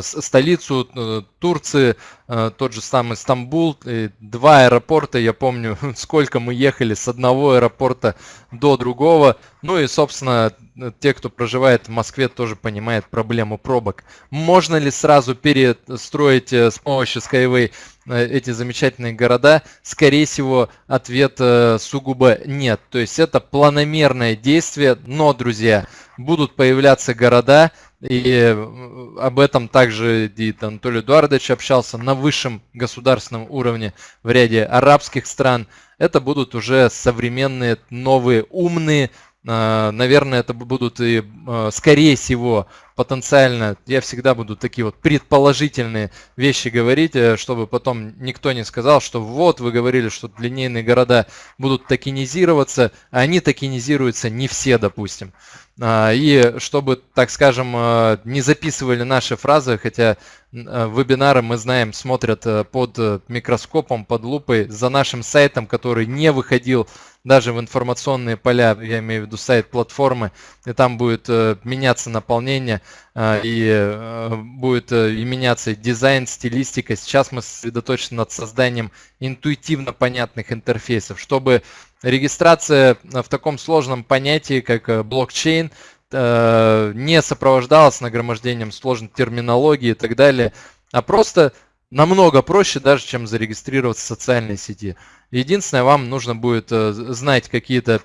столицу э, Турции, э, тот же самый Стамбул, два аэропорта, я помню, (laughs) сколько мы ехали с одного аэропорта до другого. Ну и, собственно, те, кто проживает в Москве, тоже понимают проблему пробок. Можно ли сразу перестроить с помощью Skyway эти замечательные города? Скорее всего, ответ сугубо нет. То есть это планомерное действие, но, друзья, будут появляться города, и э, об этом также и Анатолий Эдуардович общался на высшем государственном уровне в ряде арабских стран. Это будут уже современные, новые, умные, э, наверное, это будут и, э, скорее всего, потенциально, я всегда буду такие вот предположительные вещи говорить, чтобы потом никто не сказал, что вот вы говорили, что линейные города будут токенизироваться, а они токенизируются не все, допустим. А, и чтобы, так скажем, а, не записывали наши фразы, хотя а, вебинары, мы знаем, смотрят под микроскопом, под лупой, за нашим сайтом, который не выходил даже в информационные поля, я имею в виду сайт платформы, и там будет меняться наполнение, и будет и меняться дизайн, стилистика. Сейчас мы сосредоточены над созданием интуитивно понятных интерфейсов, чтобы регистрация в таком сложном понятии, как э, блокчейн, э, не сопровождалась нагромождением сложной терминологии и так далее, а просто намного проще даже, чем зарегистрироваться в социальной сети. Единственное, вам нужно будет э, знать какие-то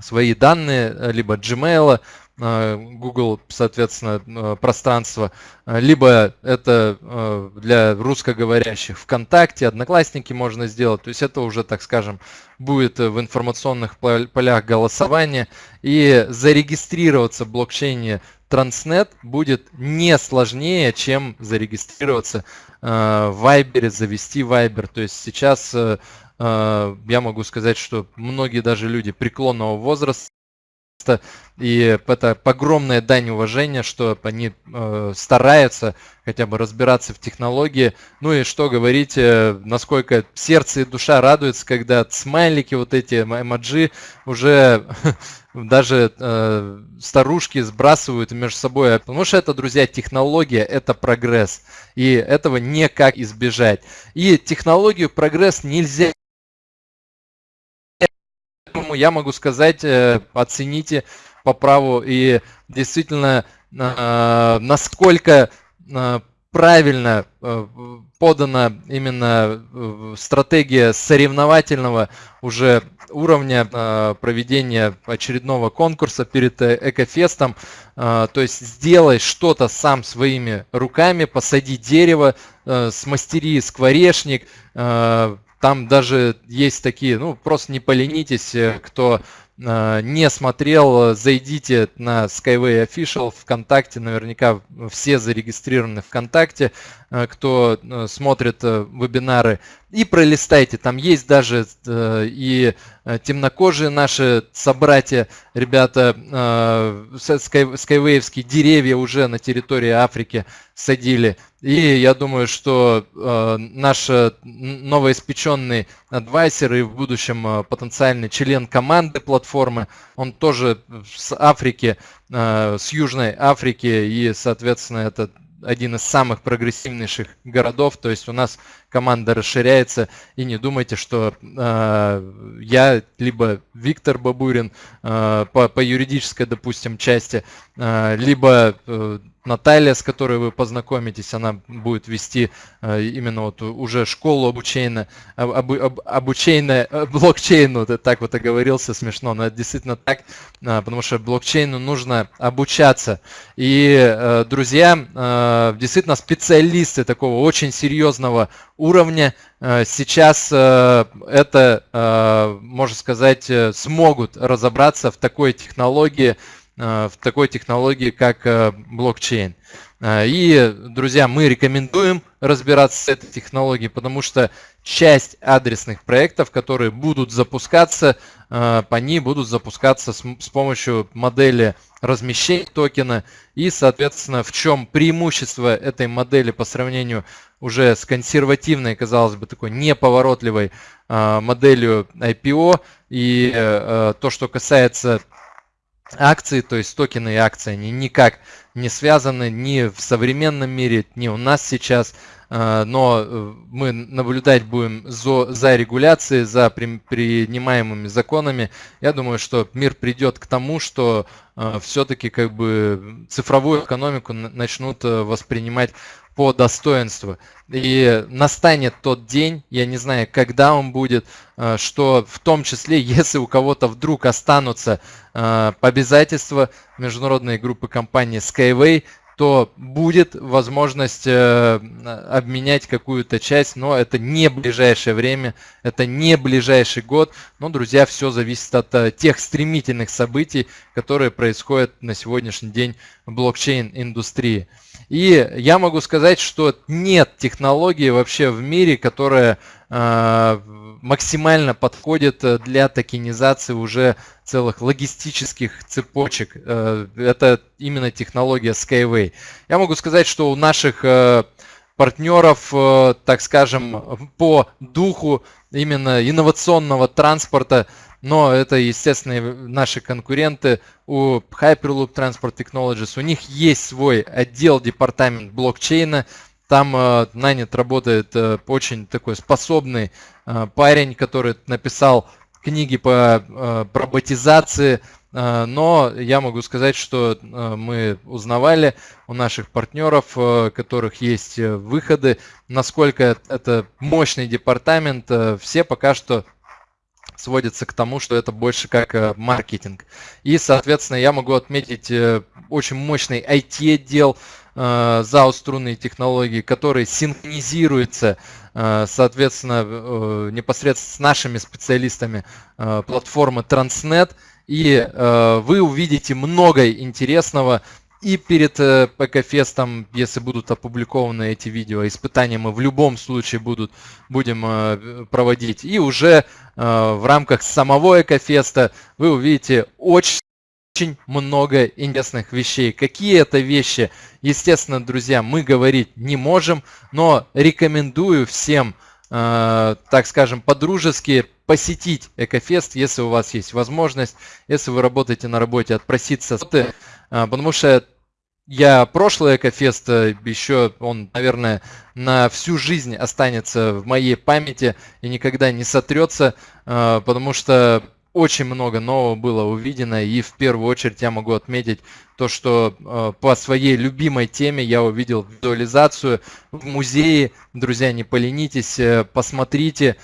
свои данные, либо Gmail, Э, Google, соответственно, э, пространство, э, либо это для русскоговорящих ВКонтакте, Одноклассники можно сделать, то есть это уже, так скажем, будет в информационных полях голосования, и зарегистрироваться в блокчейне Transnet будет не сложнее, чем зарегистрироваться в Viber, завести Viber, то есть сейчас я могу сказать, что многие даже люди преклонного возраста и это огромная дань уважения, что они э, стараются хотя бы разбираться в технологии. Ну и что говорить, э, насколько сердце и душа радуются, когда смайлики, вот эти эмоджи уже (laughs) даже э, старушки сбрасывают между собой. Потому что это, друзья, технология, это прогресс. И этого никак избежать. И технологию прогресс нельзя я могу сказать, э, оцените по праву и действительно, э, насколько э, правильно подана именно стратегия соревновательного уже уровня проведения очередного конкурса перед Экофестом. То есть сделай что-то сам своими руками, посади дерево, смастери скворечник, там даже есть такие, ну, просто не поленитесь, э, кто э, не смотрел, зайдите на Skyway Official ВКонтакте, наверняка все зарегистрированы ВКонтакте, э, кто смотрит вебинары, и пролистайте, там есть даже и темнокожие наши собратья, ребята, скайвейвские деревья уже на территории Африки садили. И я думаю, что э, наш новоиспеченный адвайсер и в будущем потенциальный член команды платформы, он тоже с Африки, э, с Южной Африки, и, соответственно, это один из самых прогрессивнейших городов, то есть у нас команда расширяется, и не думайте, что э, я, либо Виктор Бабурин э, по, по юридической, допустим, части, э, либо э, Наталья, с которой вы познакомитесь, она будет вести э, именно вот уже школу обучения, об, об, обучения э, блокчейну, так вот оговорился, смешно, но это действительно так, э, потому что блокчейну нужно обучаться. И, друзья, действительно специалисты такого очень серьезного уровня сейчас это, можно сказать, смогут разобраться в такой технологии, в такой технологии, как э, блокчейн. Э, и, друзья, мы рекомендуем разбираться с этой технологией, потому что часть адресных проектов, которые будут запускаться, по ней будут запускаться с, помощью модели размещения токена. И, соответственно, в чем преимущество этой модели по сравнению уже с консервативной, казалось бы, такой неповоротливой моделью IPO. И то, что касается акции, то есть токены и акции, они никак не связаны ни в современном мире, ни у нас сейчас, э, но э, мы наблюдать будем за, регуляцией, за принимаемыми законами. Я думаю, что мир придет к тому, что э, все-таки как бы цифровую экономику начнут воспринимать по достоинству. И настанет тот день, я не знаю, когда он будет, э, что в том числе, (laughs) если у кого-то вдруг останутся э, обязательства международной группы компании Skyway, то будет возможность э, обменять какую-то часть, но это не ближайшее время, это не ближайший год. Но, друзья, все зависит от тех стремительных событий, которые происходят на сегодняшний день в блокчейн-индустрии. И я могу сказать, что нет технологии вообще в мире, которая э, максимально подходит для токенизации уже целых логистических цепочек. Э, это именно технология Skyway. Я могу сказать, что у наших э, партнеров, э, так скажем, по духу именно инновационного транспорта но это, естественно, наши конкуренты у Hyperloop Transport Technologies. У них есть свой отдел, департамент блокчейна. Там э, нанят работает э, очень такой способный э, парень, который написал книги по э, роботизации, э, но я могу сказать, что мы узнавали у наших партнеров, э, которых есть выходы, насколько это мощный департамент. Все пока что сводится к тому, что это больше как э, маркетинг. И, соответственно, я могу отметить э, очень мощный IT-отдел э, ZAO струнные технологии, который синхронизируется, соответственно, непосредственно с нашими специалистами платформы Transnet. И вы увидите много интересного и перед э, ПК-фестом, если будут опубликованы эти видео, испытания мы в любом случае будут, будем э, проводить. И уже э, в рамках самого Экофеста вы увидите очень очень много интересных вещей. Какие это вещи, естественно, друзья, мы говорить не можем, но рекомендую всем, э, так скажем, по-дружески посетить Экофест, если у вас есть возможность, если вы работаете на работе, отпроситься потому что я прошлый Экофест, э, еще он, наверное, на всю жизнь останется в моей памяти и никогда не сотрется, а, потому что очень много нового было увидено, и в первую очередь я могу отметить то, что э, по своей любимой теме я увидел визуализацию в музее. Друзья, не поленитесь, э, посмотрите,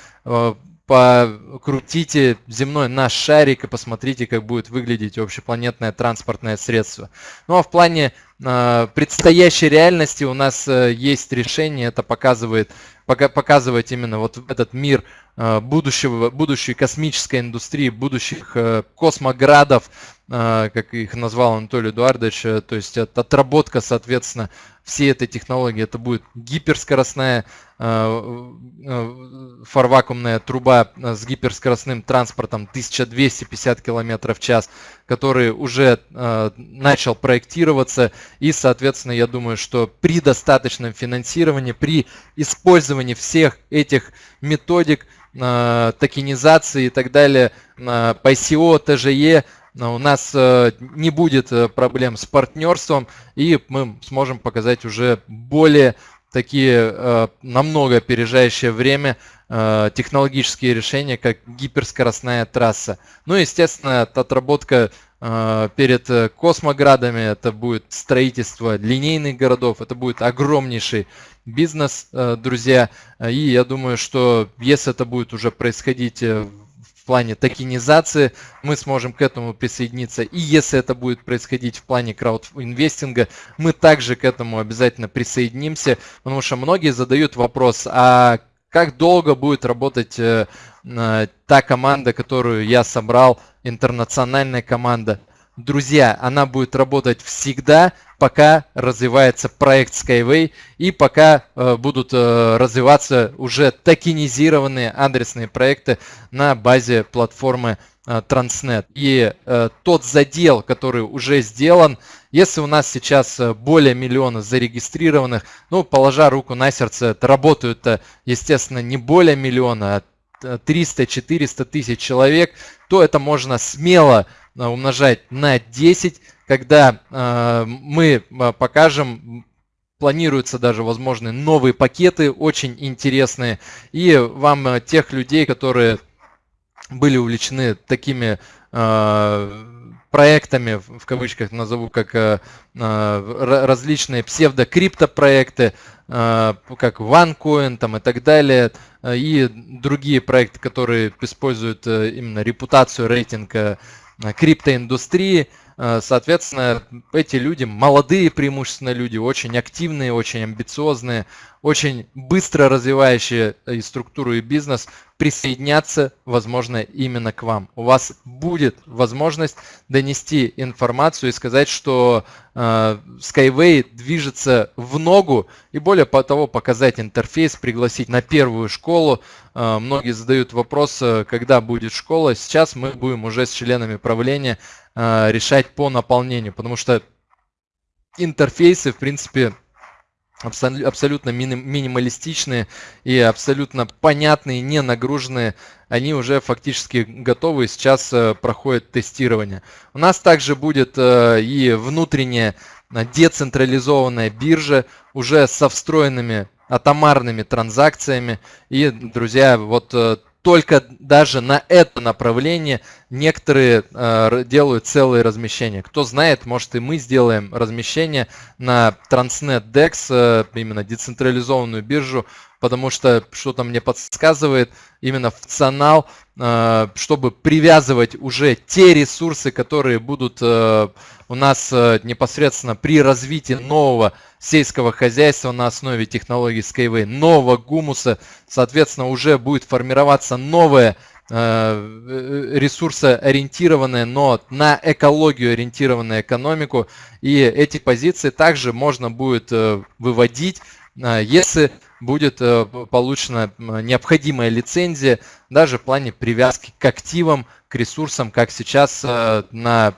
покрутите земной наш шарик и посмотрите, как будет выглядеть общепланетное транспортное средство. Ну а в плане э, предстоящей реальности у нас э, есть решение, это показывает, пока, показывать именно вот этот мир э, будущего, будущей космической индустрии, будущих э, космоградов, как их назвал Анатолий Эдуардович, то есть отработка, соответственно, всей этой технологии. Это будет гиперскоростная фарвакуумная труба с гиперскоростным транспортом 1250 км в час, который уже начал проектироваться. И, соответственно, я думаю, что при достаточном финансировании, при использовании всех этих методик, токенизации и так далее, по ICO, TGE, у нас э, не будет э, проблем с партнерством, и мы сможем показать уже более такие э, намного опережающее время технологические решения, как гиперскоростная трасса. Ну, естественно, отработка перед космоградами, это будет строительство линейных городов, это будет огромнейший бизнес, друзья. И я думаю, что если это будет уже происходить в в плане токенизации, мы сможем к этому присоединиться. И если это будет происходить в плане краудинвестинга, мы также к этому обязательно присоединимся, потому что многие задают вопрос, а как долго будет работать э, э, та команда, которую я собрал, интернациональная команда. Друзья, она будет работать всегда, пока развивается проект Skyway и пока э, будут э, развиваться уже токенизированные адресные проекты на базе платформы э, Transnet. И э, тот задел, который уже сделан, если у нас сейчас э, более миллиона зарегистрированных, ну, положа руку на сердце, работают, естественно, не более миллиона, а 300-400 тысяч человек, то это можно смело Э, умножать на 10, когда э, мы э, покажем планируются даже возможные новые пакеты, очень интересные. И вам тех людей, которые были увлечены такими проектами, в кавычках назову, как различные псевдокриптопроекты, как OneCoin там, и так далее, и другие проекты, которые используют именно репутацию, рейтинга Э, криптоиндустрии. Э, соответственно, эти люди, молодые преимущественно люди, очень активные, очень амбициозные, очень быстро развивающие и структуру, и бизнес, присоединяться, возможно, именно к вам. У вас будет возможность донести информацию и сказать, что э, Skyway движется в ногу, и более того, показать интерфейс, пригласить на первую школу. Э, многие задают вопрос, когда будет школа. Сейчас мы будем уже с членами правления решать по наполнению, потому что интерфейсы, в принципе, абсолютно минималистичные и абсолютно понятные, не нагруженные, они уже фактически готовы, сейчас э, проходит тестирование. У нас также будет э, и внутренняя э, децентрализованная биржа уже со встроенными атомарными транзакциями. И, друзья, вот только даже на это направление некоторые э, делают целые размещения. Кто знает, может и мы сделаем размещение на Transnet DEX, э, именно децентрализованную биржу, потому что что-то мне подсказывает, именно функционал, э, чтобы привязывать уже те ресурсы, которые будут э, у нас э, непосредственно при развитии нового сельского хозяйства на основе технологий Skyway, нового гумуса, соответственно, уже будет формироваться новая э, ресурсоориентированная, но на экологию ориентированная экономику. И эти позиции также можно будет выводить, если будет получена необходимая лицензия, даже в плане привязки к активам, к ресурсам, как сейчас на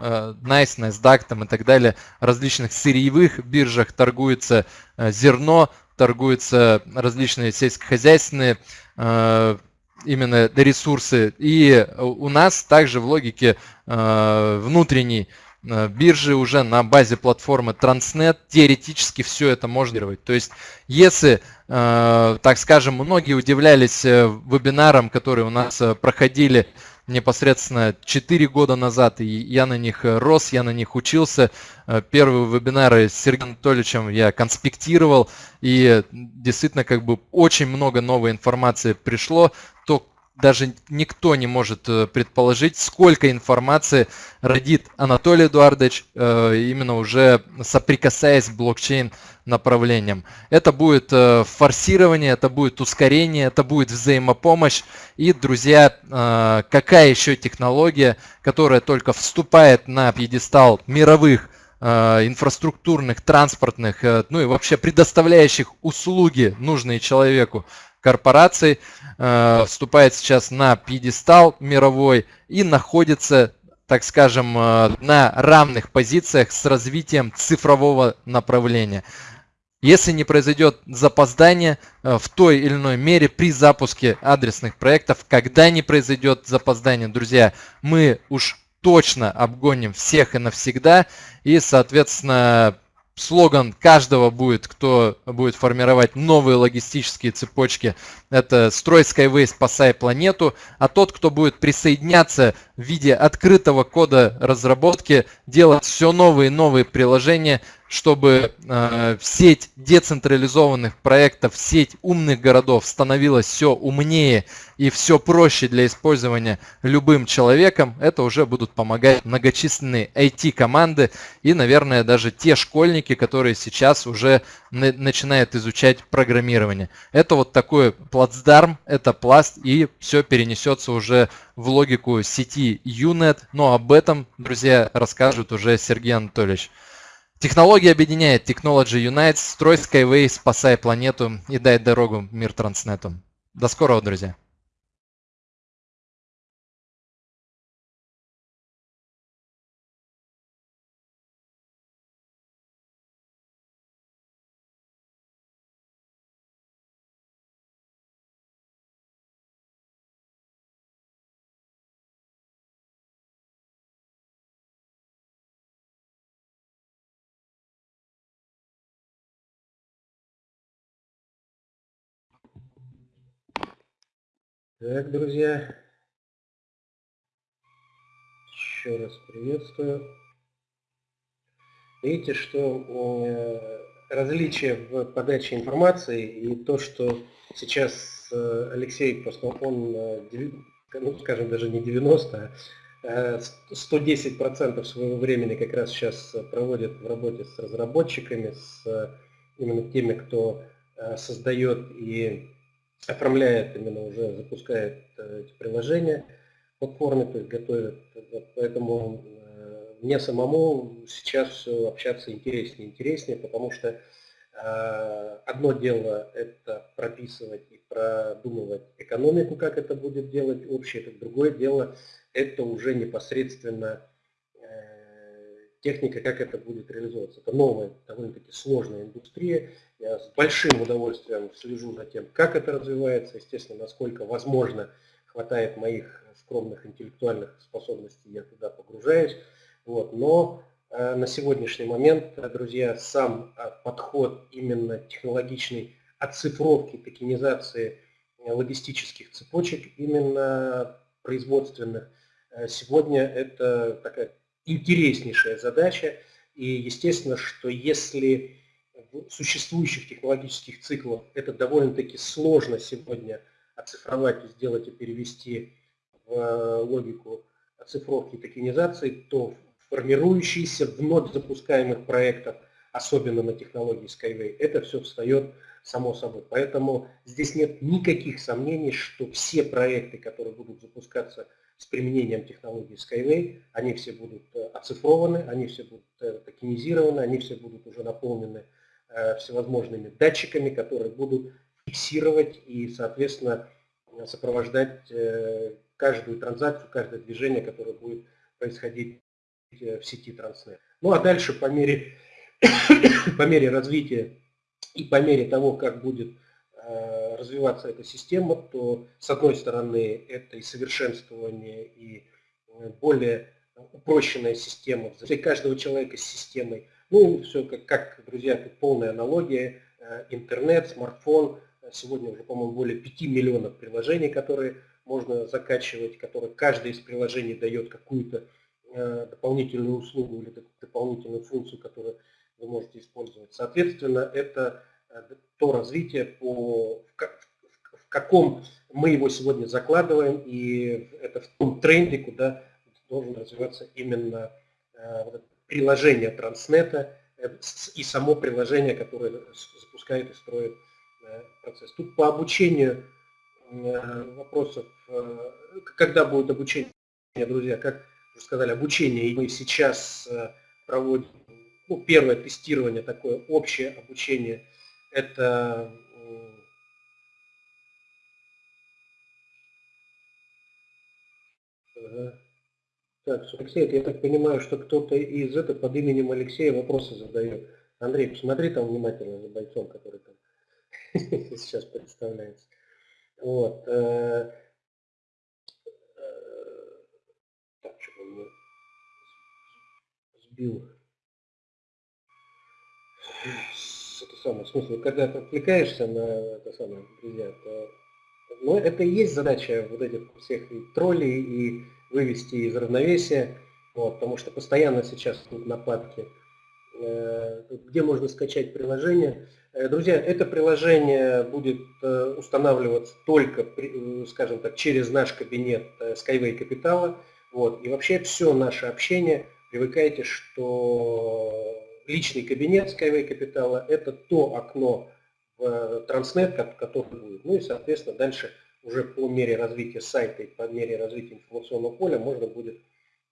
Э, Nice, NASDAQ там и так далее, различных сырьевых биржах торгуется э, зерно, торгуются различные сельскохозяйственные э, именно ресурсы. И у нас также в логике внутренней биржи уже на базе платформы Transnet теоретически все это можно делать. То есть, если, так скажем, многие удивлялись вебинарам, которые у нас проходили непосредственно 4 года назад, и я на них э, рос, я на них учился. Э, первые вебинары с Сергеем Анатольевичем я конспектировал, и действительно как бы очень много новой информации пришло. То даже никто не может э, предположить, сколько информации родит Анатолий Эдуардович, э, именно уже соприкасаясь с блокчейн направлением. Это будет э, форсирование, это будет ускорение, это будет взаимопомощь. И, друзья, какая еще технология, которая только вступает на пьедестал мировых инфраструктурных, транспортных, ну и вообще предоставляющих услуги, нужные человеку, корпораций, э, вступает сейчас на пьедестал мировой и находится, так скажем, э, на равных позициях с развитием цифрового направления. Если не произойдет запоздание э, в той или иной мере при запуске адресных проектов, когда не произойдет запоздание, друзья, мы уж точно обгоним всех и навсегда. И, соответственно, слоган каждого будет, кто будет формировать новые логистические цепочки. Это «Строй Skyway, спасай планету». А тот, кто будет присоединяться в виде открытого кода разработки, делать все новые и новые приложения, чтобы э, сеть децентрализованных проектов, сеть умных городов становилась все умнее и все проще для использования любым человеком, это уже будут помогать многочисленные IT-команды и, наверное, даже те школьники, которые сейчас уже начинают изучать программирование. Это вот такой плацдарм, это пласт, и все перенесется уже в логику сети UNET, но об этом, друзья, расскажет уже Сергей Анатольевич. Технология объединяет Technology Unites, строй Skyway, спасай планету и дай дорогу мир Транснету. До скорого, друзья! Так, друзья, еще раз приветствую. Видите, что э, различие в подаче информации и то, что сейчас э, Алексей, просто он, э, ну, скажем, даже не 90, а 110% своего времени как раз сейчас проводит в работе с разработчиками, с именно теми, кто создает и оформляет именно уже, запускает э, эти приложения платформе, то есть готовит. Поэтому э, мне самому сейчас общаться интереснее и интереснее, потому что э, одно дело это прописывать и продумывать экономику, как это будет делать общее, это другое дело это уже непосредственно техника, как это будет реализовываться. Это новая, довольно-таки сложная индустрия. Я с большим удовольствием слежу за тем, как это развивается, естественно, насколько возможно хватает моих скромных интеллектуальных способностей, я туда погружаюсь. Вот. Но э, на сегодняшний момент, друзья, сам э, подход именно технологичной оцифровки, токенизации э, логистических цепочек, именно производственных, э, сегодня это такая интереснейшая задача. И естественно, что если существующих технологических циклах это довольно-таки сложно сегодня оцифровать и сделать и перевести в э, логику оцифровки и токенизации, то формирующиеся вновь запускаемых проектах, особенно на технологии Skyway, это все встает само собой. Поэтому здесь нет никаких сомнений, что все проекты, которые будут запускаться с применением технологии Skyway, они все будут э, оцифрованы, они все будут э, токенизированы, они все будут уже наполнены всевозможными датчиками, которые будут фиксировать и, соответственно, сопровождать каждую транзакцию, каждое движение, которое будет происходить в сети Транснет. Ну а дальше по мере, (coughs) по мере развития и по мере того, как будет Э, развиваться эта система, то с одной стороны это и совершенствование, и э, более упрощенная система для каждого человека с системой. Ну, все как, как друзья, тут полная аналогия. Э, интернет, смартфон. Сегодня уже, по-моему, более 5 миллионов приложений, которые можно закачивать, которые каждое из приложений дает какую-то дополнительную услугу или дополнительную функцию, которую вы можете использовать. Соответственно, это то развитие по, в, каком мы его сегодня закладываем, и это в том тренде, куда должен развиваться именно приложение Транснета и само приложение, которое запускает и строит процесс. Тут по обучению вопросов, когда будет обучение, друзья, как уже сказали, обучение, и мы сейчас проводим ну, первое тестирование, такое общее обучение, это Так, Алексей, я так понимаю, что кто-то из этого под именем Алексея вопросы задает. Андрей, посмотри там внимательно за бойцом, который там (laughs) сейчас представляется. Вот. Э, э, так, что он сбил это самое, в смысле, когда ты отвлекаешься на это самое, друзья, то но это и есть задача вот этих всех и троллей, и вывести из равновесия, вот, потому что постоянно сейчас тут нападки. Э, где можно скачать приложение? Э, друзья, это приложение будет э, устанавливаться только, скажем так, через наш кабинет Skyway Капитала. Вот, и вообще все наше общение, привыкайте, что личный кабинет Skyway Капитала – это то окно в Транснет, который будет. Ну и, соответственно, дальше уже по мере развития сайта и по мере развития информационного поля можно будет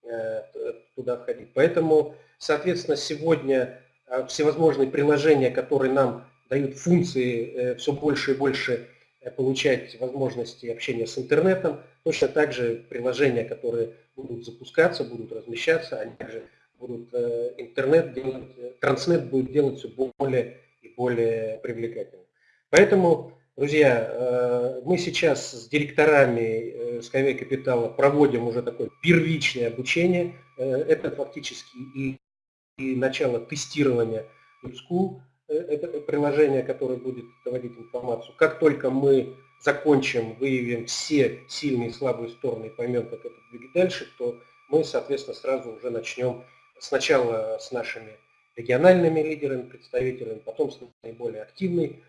э, туда входить. Поэтому, соответственно, сегодня э, всевозможные приложения, которые нам дают функции э, все больше и больше получать возможности общения с интернетом, точно так же приложения, которые будут запускаться, будут размещаться, они также будут интернет делать, транснет будет делать все более и более привлекательным. Поэтому Друзья, э, мы сейчас с директорами Skyway э, Капитала проводим уже такое первичное обучение. Э, это фактически и, и начало тестирования School. Это приложение, которое будет доводить информацию. Как только мы закончим, выявим все сильные и слабые стороны и поймем, как это двигать дальше, то мы, соответственно, сразу уже начнем сначала с нашими региональными лидерами, представителями, потом с наиболее активной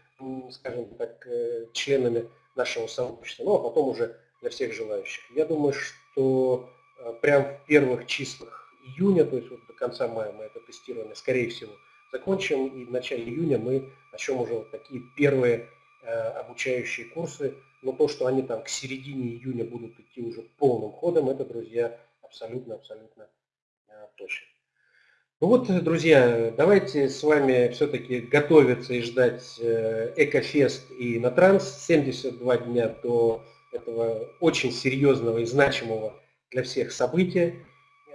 скажем так, э, членами нашего сообщества, ну а потом уже для всех желающих. Я думаю, что э, прям в первых числах июня, то есть вот до конца мая мы это тестирование, скорее всего, закончим, и в начале июня мы начнем уже вот такие первые э, обучающие курсы. Но то, что они там к середине июня будут идти уже полным ходом, это, друзья, абсолютно-абсолютно точно. Ну вот, друзья, давайте с вами все-таки готовиться и ждать э, Экофест и на Транс 72 дня до этого очень серьезного и значимого для всех события.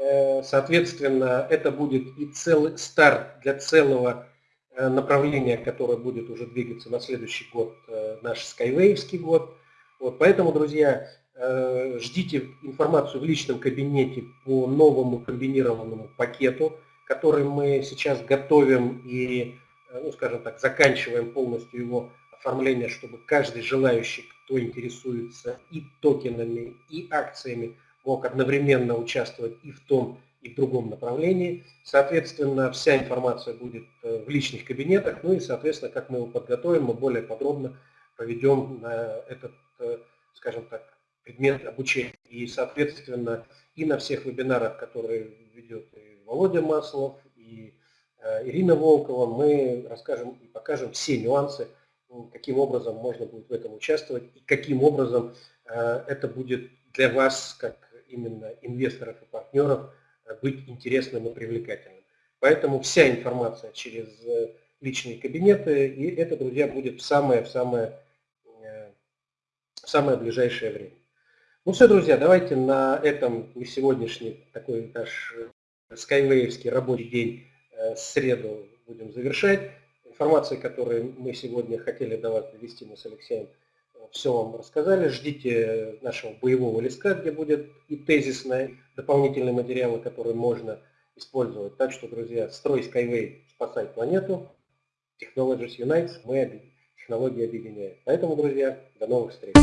Э, соответственно, это будет и целый старт для целого э, направления, которое будет уже двигаться на следующий год, наш Skywayский год. Вот, поэтому, друзья, ждите информацию в личном кабинете по новому комбинированному пакету который мы сейчас готовим и, э, ну, скажем так, заканчиваем полностью его оформление, чтобы каждый желающий, кто интересуется и токенами, и акциями, мог одновременно участвовать и в том, и в другом направлении. Соответственно, вся информация будет э, в личных кабинетах, ну и, соответственно, как мы его подготовим, мы более подробно проведем на этот, э, скажем так, предмет обучения. И, соответственно, и на всех вебинарах, которые ведет Володя Маслов и э, Ирина Волкова, мы расскажем и покажем все нюансы, каким образом можно будет в этом участвовать и каким образом э, это будет для вас, как именно инвесторов и партнеров, э, быть интересным и привлекательным. Поэтому вся информация через личные кабинеты, и это, друзья, будет в самое, в самое, ближайшее время. Ну все, друзья, давайте на этом сегодняшний такой наш скайвеевский рабочий день э, среду будем завершать. Информация, которую мы сегодня хотели до вас довести, мы с Алексеем э, все вам рассказали. Ждите нашего боевого листка, где будет и тезисные дополнительные материалы, которые можно использовать. Так что, друзья, строй Skyway, спасай планету. Technologies Unites, мы технологии объединяем. Поэтому, друзья, до новых встреч.